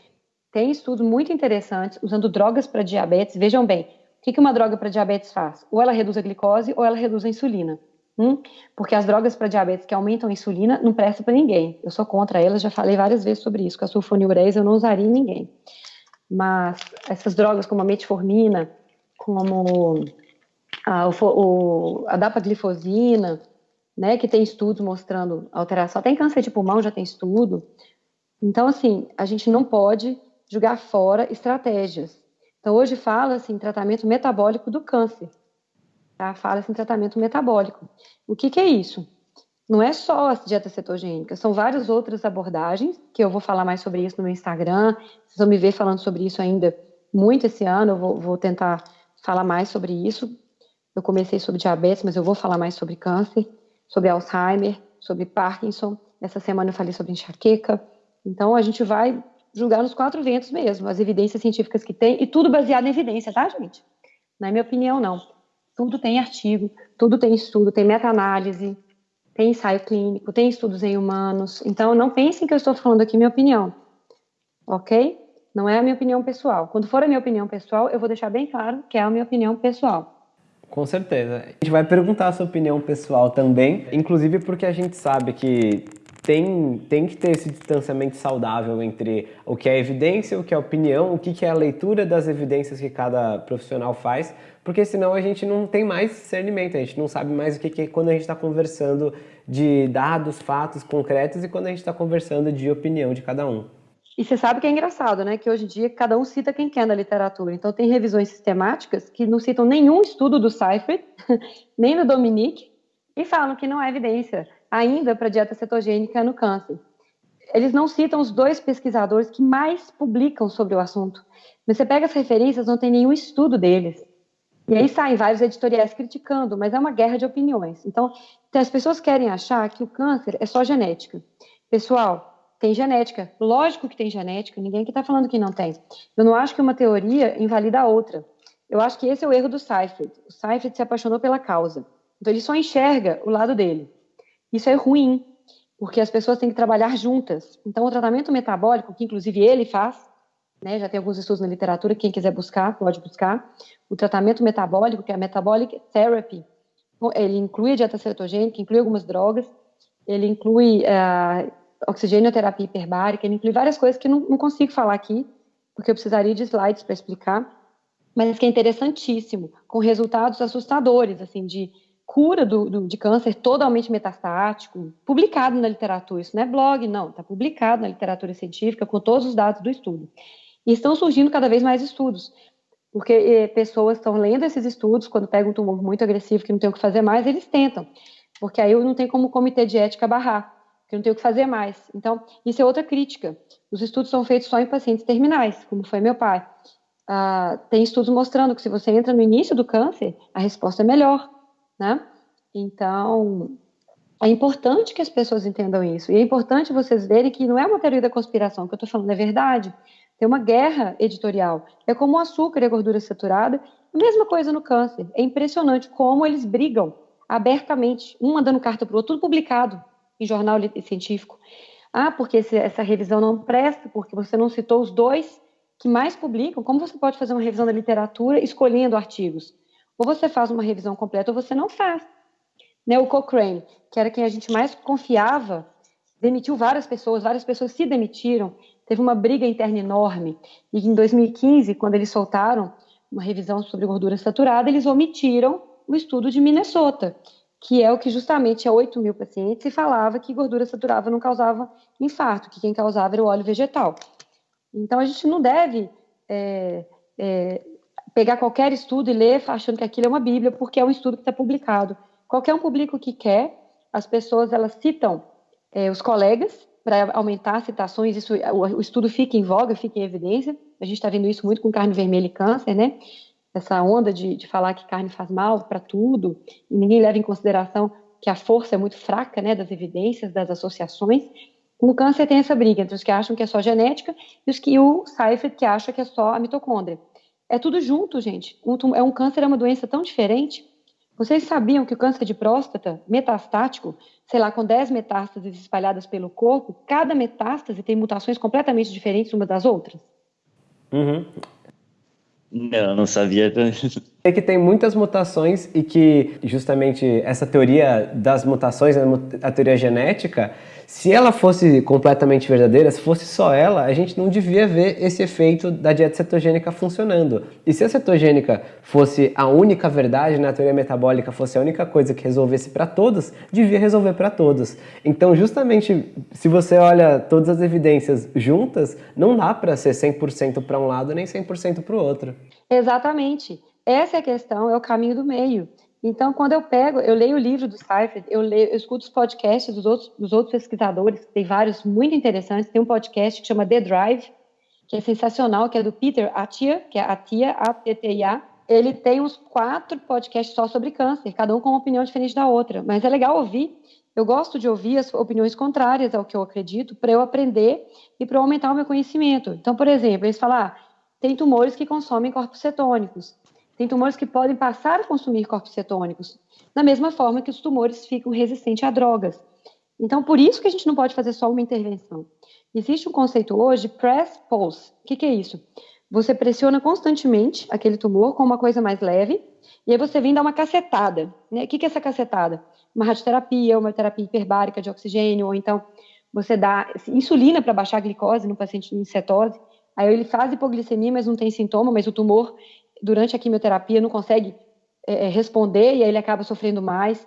tem estudos muito interessantes usando drogas para diabetes. Vejam bem, o que uma droga para diabetes faz? Ou ela reduz a glicose ou ela reduz a insulina. Hum? Porque as drogas para diabetes que aumentam a insulina não prestam para ninguém. Eu sou contra elas, já falei várias vezes sobre isso. Com a sulfonilurease eu não usaria em ninguém. Mas essas drogas como a metformina, como a, o, a dapaglifosina, né, que tem estudos mostrando alteração, até em câncer de pulmão já tem estudo. Então, assim, a gente não pode jogar fora estratégias. Então, hoje fala-se em tratamento metabólico do câncer. Tá? Fala-se em tratamento metabólico. O que, que é isso? Não é só a dieta cetogênica, são várias outras abordagens, que eu vou falar mais sobre isso no meu Instagram. Vocês vão me ver falando sobre isso ainda muito esse ano, eu vou, vou tentar falar mais sobre isso. Eu comecei sobre diabetes, mas eu vou falar mais sobre câncer, sobre Alzheimer, sobre Parkinson. Essa semana eu falei sobre enxaqueca. Então, a gente vai julgar nos quatro ventos mesmo, as evidências científicas que tem, e tudo baseado em evidência, tá, gente? Não é minha opinião, não. Tudo tem artigo, tudo tem estudo, tem meta-análise, tem ensaio clínico, tem estudos em humanos. Então, não pensem que eu estou falando aqui minha opinião, ok? Não é a minha opinião pessoal. Quando for a minha opinião pessoal, eu vou deixar bem claro que é a minha opinião pessoal. Com certeza. A gente vai perguntar a sua opinião pessoal também, inclusive porque a gente sabe que tem, tem que ter esse distanciamento saudável entre o que é evidência, o que é opinião, o que é a leitura das evidências que cada profissional faz, porque senão a gente não tem mais discernimento, a gente não sabe mais o que, que é quando a gente está conversando de dados, fatos concretos e quando a gente está conversando de opinião de cada um. E você sabe que é engraçado, né? Que hoje em dia cada um cita quem quer na literatura. Então tem revisões sistemáticas que não citam nenhum estudo do Seifert, nem do Dominique, e falam que não há evidência ainda para dieta cetogênica no câncer. Eles não citam os dois pesquisadores que mais publicam sobre o assunto. Mas você pega as referências, não tem nenhum estudo deles. E aí saem vários editoriais criticando, mas é uma guerra de opiniões. Então, as pessoas querem achar que o câncer é só genética. Pessoal, tem genética. Lógico que tem genética, ninguém que está falando que não tem. Eu não acho que uma teoria invalida a outra. Eu acho que esse é o erro do Seifert. O Seifert se apaixonou pela causa. Então, ele só enxerga o lado dele. Isso é ruim, porque as pessoas têm que trabalhar juntas. Então, o tratamento metabólico, que inclusive ele faz, né, já tem alguns estudos na literatura, quem quiser buscar, pode buscar. O tratamento metabólico, que é a metabolic therapy, ele inclui a dieta cetogênica, inclui algumas drogas, ele inclui uh, oxigenoterapia hiperbárica, ele inclui várias coisas que não, não consigo falar aqui, porque eu precisaria de slides para explicar, mas que é interessantíssimo, com resultados assustadores, assim, de cura do, do, de câncer totalmente metastático, publicado na literatura. Isso não é blog, não, está publicado na literatura científica com todos os dados do estudo. E estão surgindo cada vez mais estudos, porque eh, pessoas estão lendo esses estudos, quando pegam um tumor muito agressivo que não tem o que fazer mais, eles tentam, porque aí não tem como o comitê de ética barrar, que não tem o que fazer mais. Então, isso é outra crítica. Os estudos são feitos só em pacientes terminais, como foi meu pai. Ah, tem estudos mostrando que se você entra no início do câncer, a resposta é melhor né? Então, é importante que as pessoas entendam isso. E é importante vocês verem que não é uma teoria da conspiração, que eu estou falando é verdade. Tem uma guerra editorial. É como o açúcar e a gordura saturada. A mesma coisa no câncer. É impressionante como eles brigam abertamente, um mandando carta para o outro, tudo publicado em jornal científico. Ah, porque essa revisão não presta, porque você não citou os dois que mais publicam. Como você pode fazer uma revisão da literatura escolhendo artigos? Ou você faz uma revisão completa ou você não faz. Né, o Cochrane, que era quem a gente mais confiava, demitiu várias pessoas, várias pessoas se demitiram, teve uma briga interna enorme. E em 2015, quando eles soltaram uma revisão sobre gordura saturada, eles omitiram o estudo de Minnesota, que é o que justamente a 8 mil pacientes se falava que gordura saturada não causava infarto, que quem causava era o óleo vegetal. Então, a gente não deve é, é, pegar qualquer estudo e ler achando que aquilo é uma bíblia, porque é um estudo que está publicado. Qualquer um publica o que quer, as pessoas elas citam é, os colegas para aumentar citações, isso, o, estudo fica em voga, fica em evidência. A gente está vendo isso muito com carne vermelha e câncer, né? Essa onda de, de falar que carne faz mal para tudo, e ninguém leva em consideração que a força é muito fraca, né, das evidências, das associações. Com o câncer tem essa briga entre os que acham que é só genética e os que o Seifert que acha que é só a mitocôndria. É tudo junto, gente. Um, é um câncer é uma doença tão diferente vocês sabiam que o câncer de próstata metastático, sei lá, com 10 metástases espalhadas pelo corpo, cada metástase tem mutações completamente diferentes umas das outras? Uhum. Não, não sabia. É que tem muitas mutações e que justamente essa teoria das mutações, a teoria genética, se ela fosse completamente verdadeira, se fosse só ela, a gente não devia ver esse efeito da dieta cetogênica funcionando. E se a cetogênica fosse a única verdade, na teoria metabólica fosse a única coisa que resolvesse para todos, devia resolver para todos. Então, justamente, se você olha todas as evidências juntas, não dá para ser 100% para um lado nem 100% para o outro. Exatamente. Essa é a questão, é o caminho do meio. Então, quando eu pego, eu leio o livro do Seifert, eu, leio, eu escuto os podcasts dos outros, dos outros pesquisadores, tem vários muito interessantes. Tem um podcast que chama The Drive, que é sensacional, que é do Peter Attia, que é Atia, A-T-T-I-A. Ele tem uns quatro podcasts só sobre câncer, cada um com uma opinião diferente da outra. Mas é legal ouvir. Eu gosto de ouvir as opiniões contrárias ao que eu acredito, para eu aprender e para aumentar o meu conhecimento. Então, por exemplo, eles falam, ah, tem tumores que consomem corpos cetônicos. Tem tumores que podem passar a consumir corpos cetônicos, da mesma forma que os tumores ficam resistentes a drogas. Então, por isso que a gente não pode fazer só uma intervenção. Existe um conceito hoje, press pulse. O que, que é isso? Você pressiona constantemente aquele tumor com uma coisa mais leve, e aí você vem dar uma cacetada. Né? O que, que é essa cacetada? Uma radioterapia, uma terapia hiperbárica de oxigênio, ou então você dá insulina para baixar a glicose no paciente em cetose. Aí ele faz hipoglicemia, mas não tem sintoma, mas o tumor durante a quimioterapia não consegue é, é, responder e aí ele acaba sofrendo mais.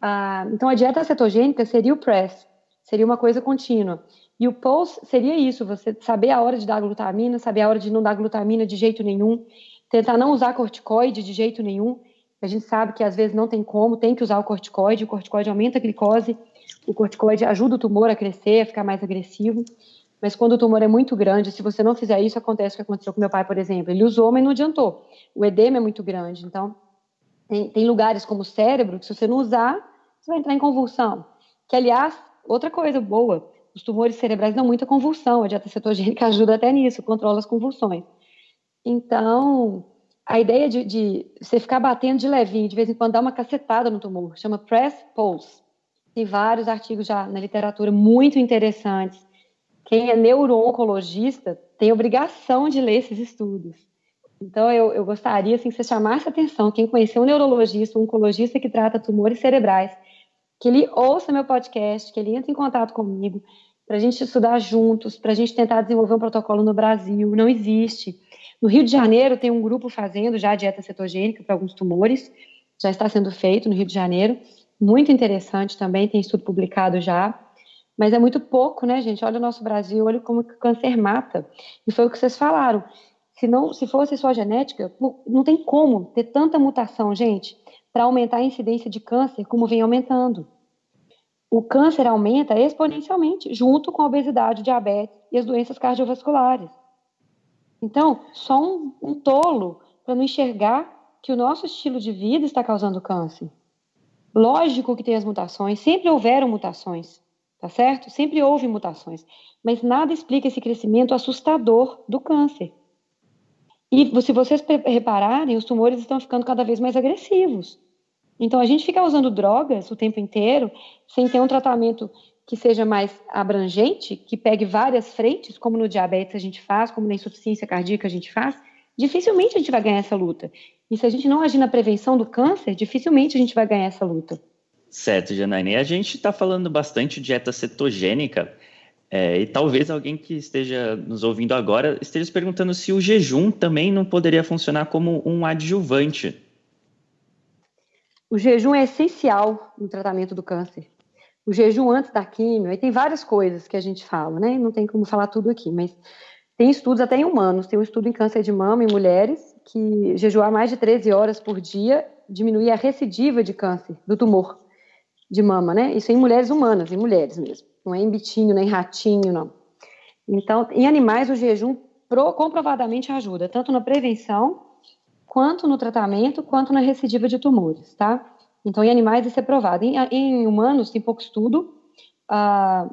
Ah, então, a dieta cetogênica seria o PRESS, seria uma coisa contínua. E o POS seria isso, você saber a hora de dar glutamina, saber a hora de não dar glutamina de jeito nenhum, tentar não usar corticoide de jeito nenhum. A gente sabe que às vezes não tem como, tem que usar o corticoide, o corticoide aumenta a glicose, o corticoide ajuda o tumor a crescer, a ficar mais agressivo. Mas quando o tumor é muito grande, se você não fizer isso, acontece o que aconteceu com meu pai, por exemplo. Ele usou, mas não adiantou. O edema é muito grande. Então, tem, tem lugares como o cérebro que, se você não usar, você vai entrar em convulsão. Que, aliás, outra coisa boa, os tumores cerebrais dão muita convulsão. A dieta cetogênica ajuda até nisso, controla as convulsões. Então, a ideia de, de, você ficar batendo de levinho, de vez em quando dar uma cacetada no tumor, chama press pulse. Tem vários artigos já na literatura muito interessantes quem é neuro-oncologista tem obrigação de ler esses estudos. Então, eu, eu gostaria assim, que você chamasse atenção, quem conhecer um neurologista, um oncologista que trata tumores cerebrais, que ele ouça meu podcast, que ele entre em contato comigo, para a gente estudar juntos, para a gente tentar desenvolver um protocolo no Brasil. Não existe. No Rio de Janeiro, tem um grupo fazendo já dieta cetogênica para alguns tumores, já está sendo feito no Rio de Janeiro. Muito interessante também, tem estudo publicado já. Mas é muito pouco, né, gente? Olha o nosso Brasil, olha como o câncer mata. E foi o que vocês falaram. Se, não, se fosse só genética, não tem como ter tanta mutação, gente, para aumentar a incidência de câncer como vem aumentando. O câncer aumenta exponencialmente, junto com a obesidade, diabetes e as doenças cardiovasculares. Então, só um, um tolo para não enxergar que o nosso estilo de vida está causando câncer. Lógico que tem as mutações, sempre houveram mutações tá certo? Sempre houve mutações, mas nada explica esse crescimento assustador do câncer. E se vocês repararem, os tumores estão ficando cada vez mais agressivos. Então, a gente fica usando drogas o tempo inteiro, sem ter um tratamento que seja mais abrangente, que pegue várias frentes, como no diabetes a gente faz, como na insuficiência cardíaca a gente faz, dificilmente a gente vai ganhar essa luta. E se a gente não agir na prevenção do câncer, dificilmente a gente vai ganhar essa luta. Certo, Janaína. a gente está falando bastante de dieta cetogênica, é, e talvez alguém que esteja nos ouvindo agora esteja se perguntando se o jejum também não poderia funcionar como um adjuvante. o jejum é essencial no tratamento do câncer. O jejum antes da quimio, aí tem várias coisas que a gente fala, né? Não tem como falar tudo aqui, mas tem estudos até em humanos. Tem um estudo em câncer de mama em mulheres que jejuar mais de 13 horas por dia diminui a recidiva de câncer do tumor de mama, né? Isso em mulheres humanas, em mulheres mesmo. Não é em bitinho, nem ratinho, não. Então, em animais, o jejum comprovadamente ajuda, tanto na prevenção, quanto no tratamento, quanto na recidiva de tumores, tá? Então, em animais isso é provado. Em, em humanos tem pouco estudo, ah,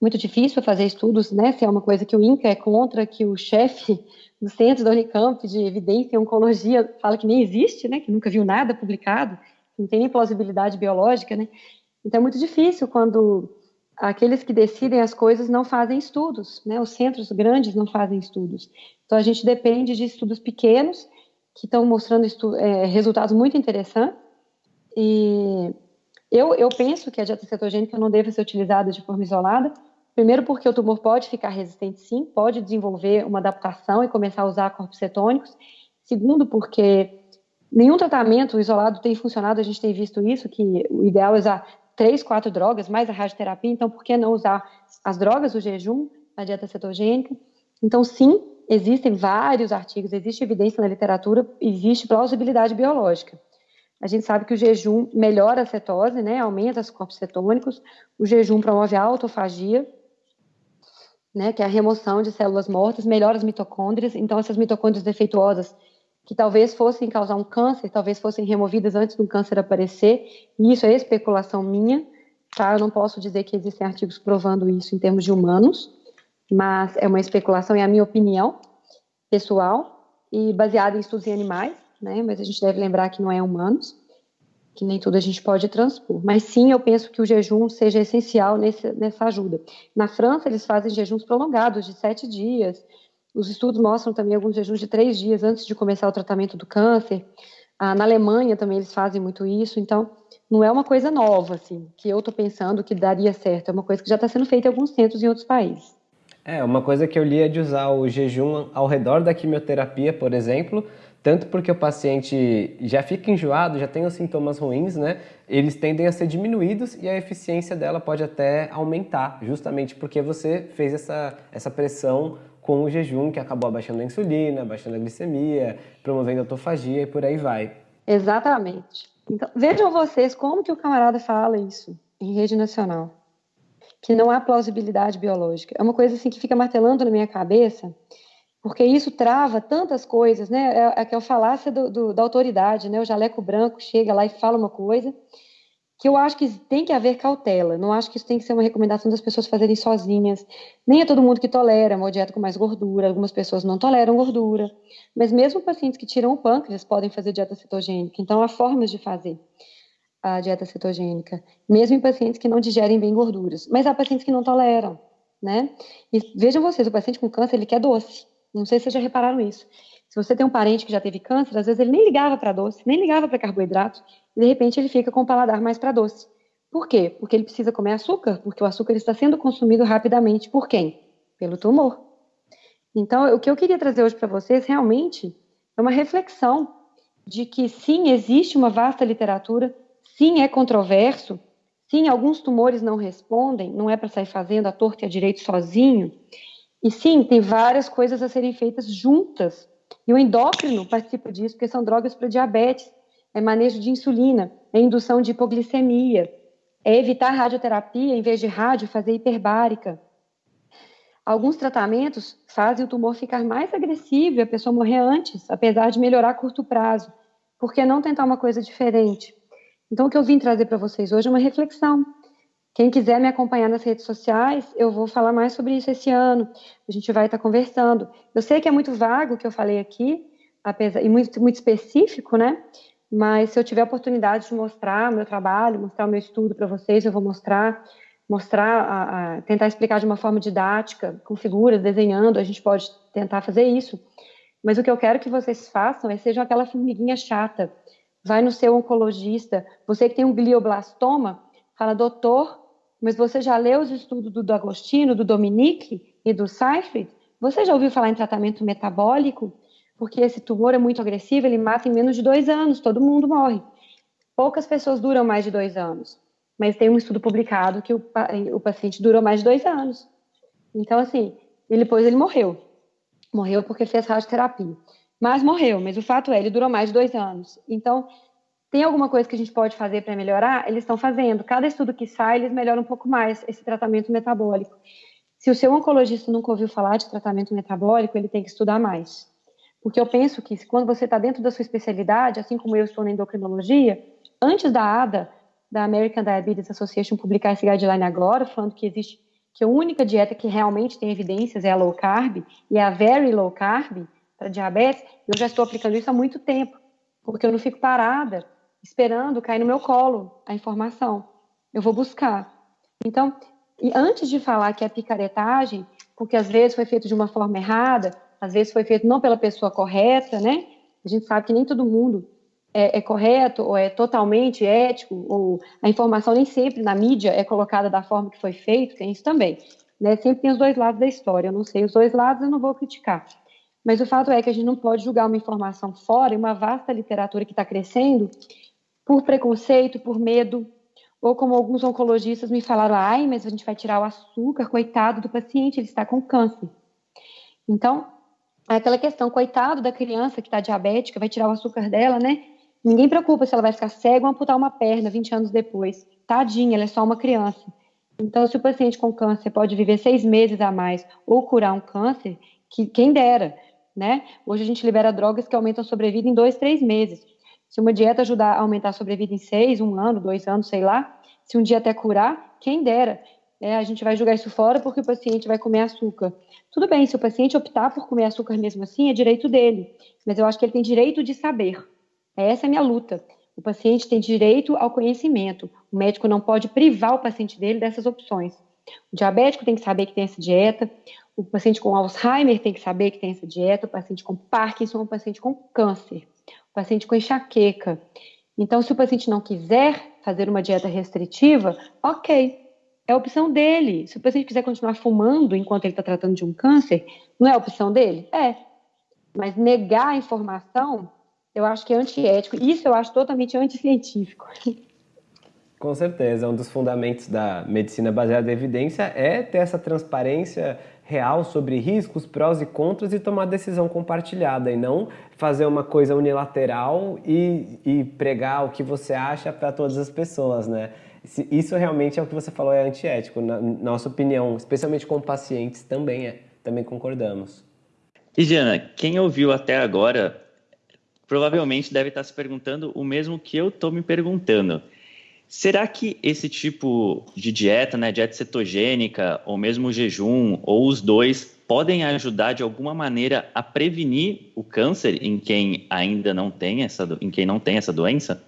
muito difícil fazer estudos, né? Se é uma coisa que o INCA é contra, que o chefe do centro da Unicamp de evidência em oncologia fala que nem existe, né? Que nunca viu nada publicado, não tem nem plausibilidade biológica, né? Então é muito difícil quando aqueles que decidem as coisas não fazem estudos, né? Os centros grandes não fazem estudos. Então a gente depende de estudos pequenos que estão mostrando é, resultados muito interessantes. E eu, eu penso que a dieta cetogênica não deve ser utilizada de forma isolada. Primeiro, porque o tumor pode ficar resistente, sim, pode desenvolver uma adaptação e começar a usar corpos cetônicos. Segundo, porque nenhum tratamento isolado tem funcionado, a gente tem visto isso, que o ideal é usar três, quatro drogas, mais a radioterapia, então por que não usar as drogas, o jejum, a dieta cetogênica? Então, sim, existem vários artigos, existe evidência na literatura, existe plausibilidade biológica. A gente sabe que o jejum melhora a cetose, né, aumenta os corpos cetônicos, o jejum promove a autofagia, né, que é a remoção de células mortas, melhora as mitocôndrias, então essas mitocôndrias defeituosas que talvez fossem causar um câncer, talvez fossem removidas antes do câncer aparecer, e isso é especulação minha, tá? Eu não posso dizer que existem artigos provando isso em termos de humanos, mas é uma especulação, é a minha opinião pessoal, e baseada em estudos em animais, né? Mas a gente deve lembrar que não é humanos, que nem tudo a gente pode transpor. Mas sim, eu penso que o jejum seja essencial nesse, nessa ajuda. Na França, eles fazem jejuns prolongados, de sete dias, os estudos mostram também alguns jejuns de três dias antes de começar o tratamento do câncer. Ah, na Alemanha também eles fazem muito isso. Então, não é uma coisa nova, assim, que eu estou pensando que daria certo. É uma coisa que já está sendo feita em alguns centros em outros países. É, uma coisa que eu li é de usar o jejum ao redor da quimioterapia, por exemplo, tanto porque o paciente já fica enjoado, já tem os sintomas ruins, né? Eles tendem a ser diminuídos e a eficiência dela pode até aumentar, justamente porque você fez essa, essa pressão com o jejum, que acabou abaixando a insulina, abaixando a glicemia, promovendo a autofagia e por aí vai. Exatamente. Então, vejam vocês como que o camarada fala isso em rede nacional. Que não há plausibilidade biológica. É uma coisa assim que fica martelando na minha cabeça, porque isso trava tantas coisas, né? É, é que o falácia do, do, da autoridade, né? O jaleco branco chega lá e fala uma coisa que eu acho que tem que haver cautela. Não acho que isso tem que ser uma recomendação das pessoas fazerem sozinhas. Nem é todo mundo que tolera uma dieta com mais gordura. Algumas pessoas não toleram gordura. Mas mesmo pacientes que tiram o pâncreas podem fazer dieta cetogênica. Então há formas de fazer a dieta cetogênica, mesmo em pacientes que não digerem bem gorduras. Mas há pacientes que não toleram, né? E vejam vocês, o paciente com câncer ele quer doce. Não sei se vocês já repararam isso. Se você tem um parente que já teve câncer, às vezes ele nem ligava para doce, nem ligava para carboidrato, e de repente ele fica com o paladar mais para doce. Por quê? Porque ele precisa comer açúcar, porque o açúcar está sendo consumido rapidamente por quem? Pelo tumor. Então, o que eu queria trazer hoje para vocês realmente é uma reflexão de que sim, existe uma vasta literatura, sim, é controverso, sim, alguns tumores não respondem, não é para sair fazendo a torta e a direito sozinho, e sim, tem várias coisas a serem feitas juntas e o endócrino participa disso, porque são drogas para diabetes, é manejo de insulina, é indução de hipoglicemia, é evitar radioterapia, em vez de rádio, fazer hiperbárica. Alguns tratamentos fazem o tumor ficar mais agressivo e a pessoa morrer antes, apesar de melhorar a curto prazo. Por que não tentar uma coisa diferente? Então, o que eu vim trazer para vocês hoje é uma reflexão. Quem quiser me acompanhar nas redes sociais, eu vou falar mais sobre isso esse ano. A gente vai estar conversando. Eu sei que é muito vago o que eu falei aqui, apesar e muito, muito específico, né? Mas se eu tiver a oportunidade de mostrar o meu trabalho, mostrar o meu estudo para vocês, eu vou mostrar, mostrar, a, a, tentar explicar de uma forma didática, com figuras, desenhando. A gente pode tentar fazer isso. Mas o que eu quero que vocês façam é sejam aquela formiguinha chata. Vai no seu oncologista, você que tem um glioblastoma, fala, doutor, mas você já leu os estudos do Agostino, do Dominique e do Seyfried? Você já ouviu falar em tratamento metabólico? Porque esse tumor é muito agressivo, ele mata em menos de dois anos, todo mundo morre. poucas pessoas duram mais de dois anos, mas tem um estudo publicado que o, o paciente durou mais de dois anos. Então, assim, ele, depois ele morreu. Morreu porque fez radioterapia. Mas morreu, mas o fato é, ele durou mais de dois anos. Então, tem alguma coisa que a gente pode fazer para melhorar? Eles estão fazendo. Cada estudo que sai, eles melhoram um pouco mais esse tratamento metabólico. Se o seu oncologista nunca ouviu falar de tratamento metabólico, ele tem que estudar mais. Porque eu penso que quando você está dentro da sua especialidade, assim como eu estou na endocrinologia, antes da ADA, da American Diabetes Association, publicar esse guideline agora, falando que existe que a única dieta que realmente tem evidências é a low carb e é a very low carb para diabetes, eu já estou aplicando isso há muito tempo, porque eu não fico parada esperando cair no meu colo a informação. Eu vou buscar. Então, e antes de falar que é picaretagem, porque às vezes foi feito de uma forma errada, às vezes foi feito não pela pessoa correta, né? A gente sabe que nem todo mundo é, é, correto ou é totalmente ético, ou a informação nem sempre na mídia é colocada da forma que foi feito, tem isso também. Né? Sempre tem os dois lados da história. Eu não sei os dois lados, eu não vou criticar. Mas o fato é que a gente não pode julgar uma informação fora, uma vasta literatura que está crescendo, por preconceito, por medo, ou como alguns oncologistas me falaram, ai, mas a gente vai tirar o açúcar, coitado do paciente, ele está com câncer. Então, aquela questão, coitado da criança que está diabética, vai tirar o açúcar dela, né? Ninguém preocupa se ela vai ficar cega ou amputar uma perna 20 anos depois. Tadinha, ela é só uma criança. Então, se o paciente com câncer pode viver seis meses a mais ou curar um câncer, que quem dera, né? Hoje a gente libera drogas que aumentam a sobrevida em dois, três meses. Se uma dieta ajudar a aumentar a sobrevida em seis, um ano, dois anos, sei lá, se um dia até curar, quem dera. É, a gente vai jogar isso fora porque o paciente vai comer açúcar. Tudo bem, se o paciente optar por comer açúcar mesmo assim, é direito dele. Mas eu acho que ele tem direito de saber. Essa é a minha luta. O paciente tem direito ao conhecimento. O médico não pode privar o paciente dele dessas opções. O diabético tem que saber que tem essa dieta. O paciente com Alzheimer tem que saber que tem essa dieta. O paciente com Parkinson, o paciente com câncer, paciente com enxaqueca. Então, se o paciente não quiser fazer uma dieta restritiva, ok, é opção dele. Se o paciente quiser continuar fumando enquanto ele está tratando de um câncer, não é opção dele? É. Mas negar a informação eu acho que é antiético. Isso eu acho totalmente anticientífico. Com certeza, um dos fundamentos da medicina baseada em evidência é ter essa transparência real sobre riscos, prós e contras e tomar decisão compartilhada e não fazer uma coisa unilateral e, e pregar o que você acha para todas as pessoas, né? Isso realmente é o que você falou, é antiético, na nossa opinião, especialmente com pacientes também é, também concordamos. E Diana, quem ouviu até agora provavelmente deve estar se perguntando o mesmo que eu estou me perguntando. Será que esse tipo de dieta, né, dieta cetogênica, ou mesmo jejum, ou os dois, podem ajudar de alguma maneira a prevenir o câncer em quem ainda não tem essa, em quem não tem essa doença?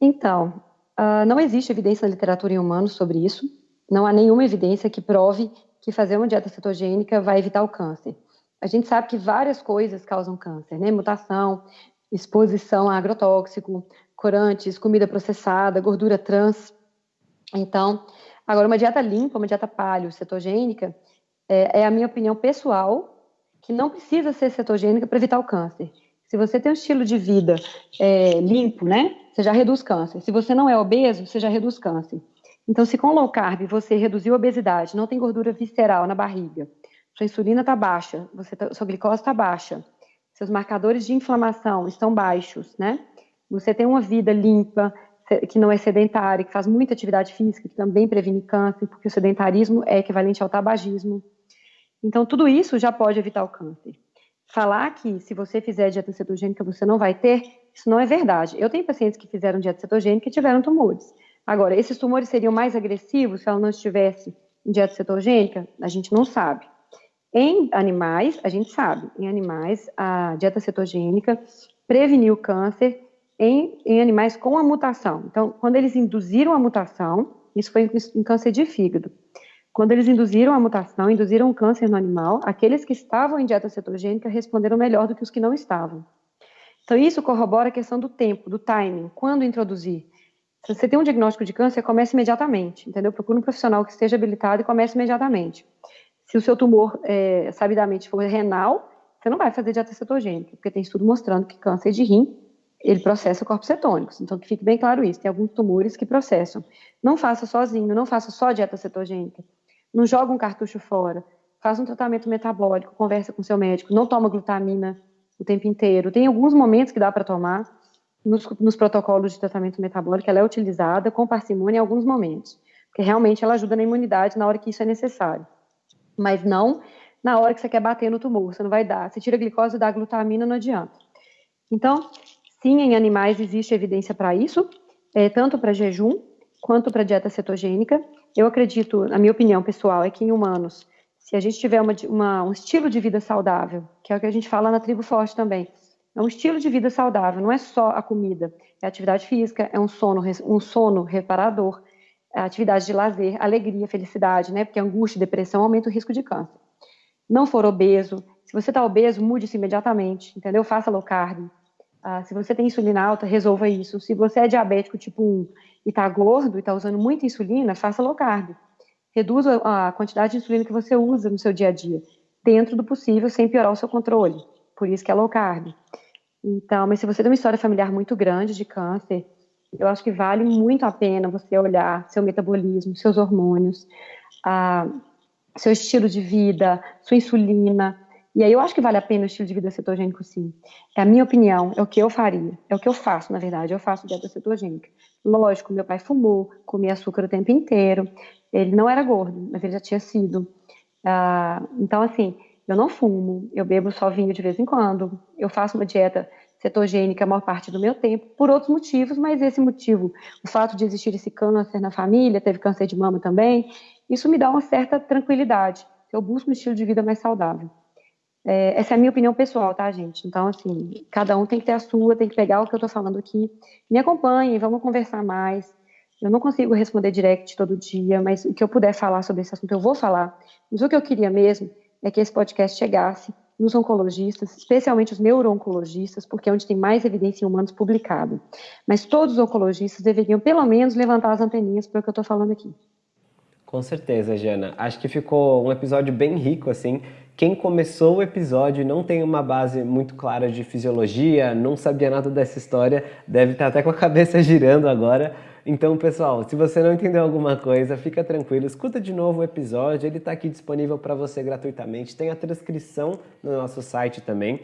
Então, uh, não existe evidência na literatura em humanos sobre isso. Não há nenhuma evidência que prove que fazer uma dieta cetogênica vai evitar o câncer. A gente sabe que várias coisas causam câncer, né? Mutação, exposição a agrotóxico, corantes, comida processada, gordura trans. Então, agora uma dieta limpa, uma dieta paleo, cetogênica, é, é a minha opinião pessoal, que não precisa ser cetogênica para evitar o câncer. Se você tem um estilo de vida é, limpo, né, você já reduz câncer. Se você não é obeso, você já reduz câncer. Então, se com low carb você reduziu a obesidade, não tem gordura visceral na barriga, sua insulina está baixa, você tá, sua glicose está baixa, seus marcadores de inflamação estão baixos, né? Você tem uma vida limpa, que não é sedentária, que faz muita atividade física, que também previne câncer, porque o sedentarismo é equivalente ao tabagismo. Então, tudo isso já pode evitar o câncer. Falar que se você fizer dieta cetogênica você não vai ter, isso não é verdade. Eu tenho pacientes que fizeram dieta cetogênica e tiveram tumores. Agora, esses tumores seriam mais agressivos se ela não estivesse em dieta cetogênica? A gente não sabe. Em animais, a gente sabe, em animais, a dieta cetogênica preveniu câncer em, em animais com a mutação. Então, quando eles induziram a mutação, isso foi em câncer de fígado. Quando eles induziram a mutação, induziram o câncer no animal, aqueles que estavam em dieta cetogênica responderam melhor do que os que não estavam. Então, isso corrobora a questão do tempo, do timing, quando introduzir. Se você tem um diagnóstico de câncer, comece imediatamente, entendeu? Procure um profissional que esteja habilitado e comece imediatamente. Se o seu tumor, é, sabidamente, for renal, você não vai fazer dieta cetogênica, porque tem estudo mostrando que câncer de rim ele processa corpos cetônicos. Então, que fique bem claro isso. Tem alguns tumores que processam. Não faça sozinho, não faça só dieta cetogênica. Não joga um cartucho fora. Faça um tratamento metabólico, conversa com seu médico. Não toma glutamina o tempo inteiro. Tem alguns momentos que dá para tomar. Nos, nos, protocolos de tratamento metabólico, ela é utilizada com parcimônia em alguns momentos. Porque realmente ela ajuda na imunidade na hora que isso é necessário. Mas não na hora que você quer bater no tumor. Você não vai dar. Você tira a glicose e dá a glutamina, não adianta. Então, Sim, em animais existe evidência para isso, é, tanto para jejum quanto para dieta cetogênica. Eu acredito, na minha opinião pessoal, é que em humanos, se a gente tiver uma, uma, um estilo de vida saudável, que é o que a gente fala na tribo forte também, é um estilo de vida saudável, não é só a comida, é atividade física, é um sono, um sono reparador, é atividade de lazer, alegria, felicidade, né? Porque angústia e depressão aumenta o risco de câncer. Não for obeso, se você está obeso, mude isso imediatamente, entendeu? Faça low carb, ah, se você tem insulina alta, resolva isso. Se você é diabético tipo 1 e está gordo e está usando muita insulina, faça low carb. Reduza a quantidade de insulina que você usa no seu dia a dia, dentro do possível, sem piorar o seu controle. Por isso que é low carb. Então, mas se você tem uma história familiar muito grande de câncer, eu acho que vale muito a pena você olhar seu metabolismo, seus hormônios, ah, seu estilo de vida, sua insulina, e aí eu acho que vale a pena o estilo de vida cetogênico, sim. É a minha opinião, é o que eu faria, é o que eu faço, na verdade, eu faço dieta cetogênica. Lógico, meu pai fumou, comia açúcar o tempo inteiro, ele não era gordo, mas ele já tinha sido. Ah, então, assim, eu não fumo, eu bebo só vinho de vez em quando, eu faço uma dieta cetogênica a maior parte do meu tempo, por outros motivos, mas esse motivo, o fato de existir esse câncer na família, teve câncer de mama também, isso me dá uma certa tranquilidade. Eu busco um estilo de vida mais saudável. É, essa é a minha opinião pessoal, tá, gente? Então, assim, cada um tem que ter a sua, tem que pegar o que eu tô falando aqui. Me acompanhem, vamos conversar mais. Eu não consigo responder direct todo dia, mas o que eu puder falar sobre esse assunto, eu vou falar. Mas o que eu queria mesmo é que esse podcast chegasse nos oncologistas, especialmente os neuro-oncologistas, porque é onde tem mais evidência em humanos publicado. Mas todos os oncologistas deveriam, pelo menos, levantar as anteninhas para o que eu estou falando aqui. Com certeza, Jana. Acho que ficou um episódio bem rico, assim, quem começou o episódio e não tem uma base muito clara de fisiologia, não sabia nada dessa história, deve estar até com a cabeça girando agora. Então, pessoal, se você não entendeu alguma coisa, fica tranquilo, escuta de novo o episódio, ele está aqui disponível para você gratuitamente. Tem a transcrição no nosso site também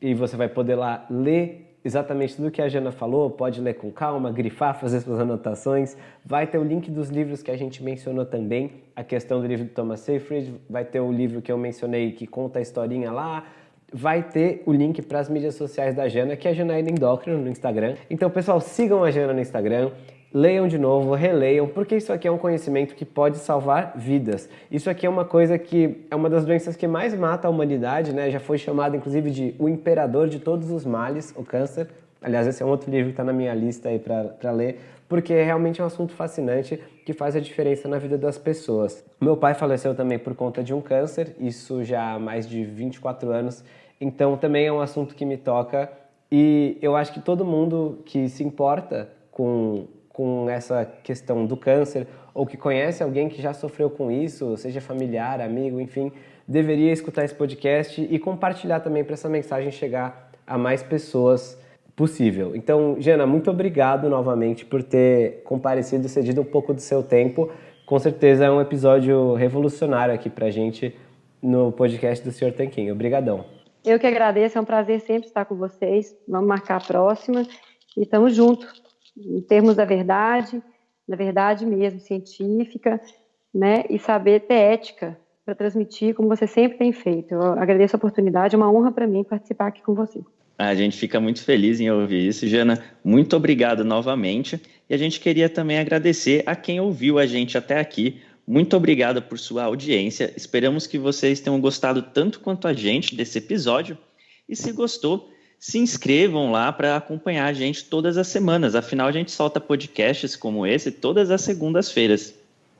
e você vai poder lá ler exatamente tudo que a Jana falou, pode ler com calma, grifar, fazer suas anotações. Vai ter o link dos livros que a gente mencionou também, a questão do livro do Thomas Seyfried, vai ter o livro que eu mencionei que conta a historinha lá, vai ter o link para as mídias sociais da Jana, que é a Janaína Endócrino no Instagram. Então, pessoal, sigam a Jana no Instagram, leiam de novo, releiam, porque isso aqui é um conhecimento que pode salvar vidas. Isso aqui é uma coisa que é uma das doenças que mais mata a humanidade, né? Já foi chamado inclusive de o imperador de todos os males, o câncer. Aliás, esse é um outro livro que está na minha lista aí para ler, porque é realmente um assunto fascinante que faz a diferença na vida das pessoas. Meu pai faleceu também por conta de um câncer, isso já há mais de 24 anos, então também é um assunto que me toca e eu acho que todo mundo que se importa com com essa questão do câncer ou que conhece alguém que já sofreu com isso, seja familiar, amigo, enfim, deveria escutar esse podcast e compartilhar também para essa mensagem chegar a mais pessoas possível. Então, Jana, muito obrigado novamente por ter comparecido cedido um pouco do seu tempo. Com certeza é um episódio revolucionário aqui para a gente no podcast do Sr. Tanquinho. Obrigadão. Eu que agradeço, é um prazer sempre estar com vocês. Vamos marcar a próxima e estamos juntos em termos da verdade, da verdade mesmo, científica, né, e saber ter ética para transmitir como você sempre tem feito. Eu agradeço a oportunidade, é uma honra para mim participar aqui com você. A gente fica muito feliz em ouvir isso. Jana, muito obrigado novamente. E a gente queria também agradecer a quem ouviu a gente até aqui. Muito obrigado por sua audiência. Esperamos que vocês tenham gostado tanto quanto a gente desse episódio. E se gostou, se inscrevam lá para acompanhar a gente todas as semanas. Afinal, a gente solta podcasts como esse todas as segundas-feiras.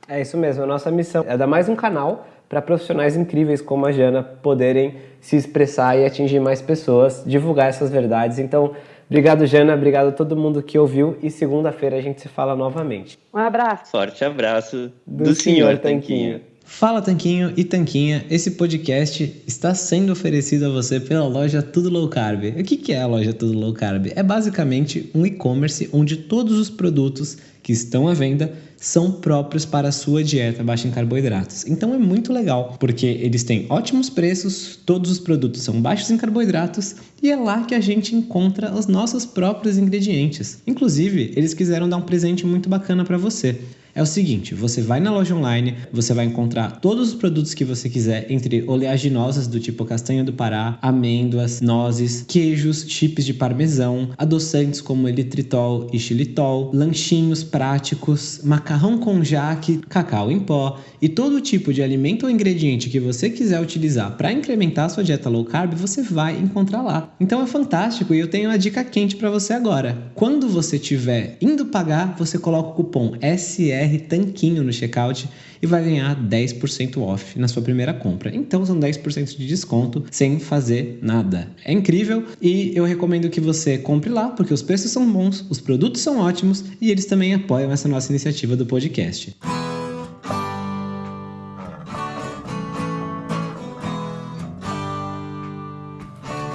É isso mesmo, a nossa missão é dar mais um canal para profissionais incríveis como a Jana poderem se expressar e atingir mais pessoas, divulgar essas verdades. Então, obrigado Jana, obrigado a todo mundo que ouviu e segunda-feira a gente se fala novamente. Um abraço. Forte abraço do, do senhor Tanquinho. Tanquinho. Fala Tanquinho e Tanquinha, esse podcast está sendo oferecido a você pela loja Tudo Low Carb. O que é a loja Tudo Low Carb? É basicamente um e-commerce onde todos os produtos que estão à venda são próprios para a sua dieta baixa em carboidratos. Então é muito legal, porque eles têm ótimos preços, todos os produtos são baixos em carboidratos e é lá que a gente encontra os nossos próprios ingredientes. Inclusive, eles quiseram dar um presente muito bacana para você. É o seguinte, você vai na loja online, você vai encontrar todos os produtos que você quiser, entre oleaginosas do tipo castanha do Pará, amêndoas, nozes, queijos, chips de parmesão, adoçantes como elitritol e xilitol, lanchinhos práticos, macarrão com jaque, cacau em pó e todo tipo de alimento ou ingrediente que você quiser utilizar para incrementar sua dieta low carb, você vai encontrar lá. Então é fantástico e eu tenho uma dica quente para você agora. Quando você estiver indo pagar, você coloca o cupom SR BR Tanquinho no checkout e vai ganhar 10% off na sua primeira compra. Então são 10% de desconto sem fazer nada. É incrível e eu recomendo que você compre lá porque os preços são bons, os produtos são ótimos e eles também apoiam essa nossa iniciativa do podcast.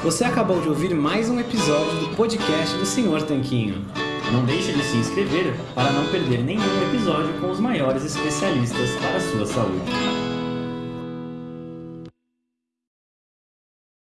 Você acabou de ouvir mais um episódio do podcast do Senhor Tanquinho. Não deixe de se inscrever para não perder nenhum episódio com os maiores especialistas para a sua saúde.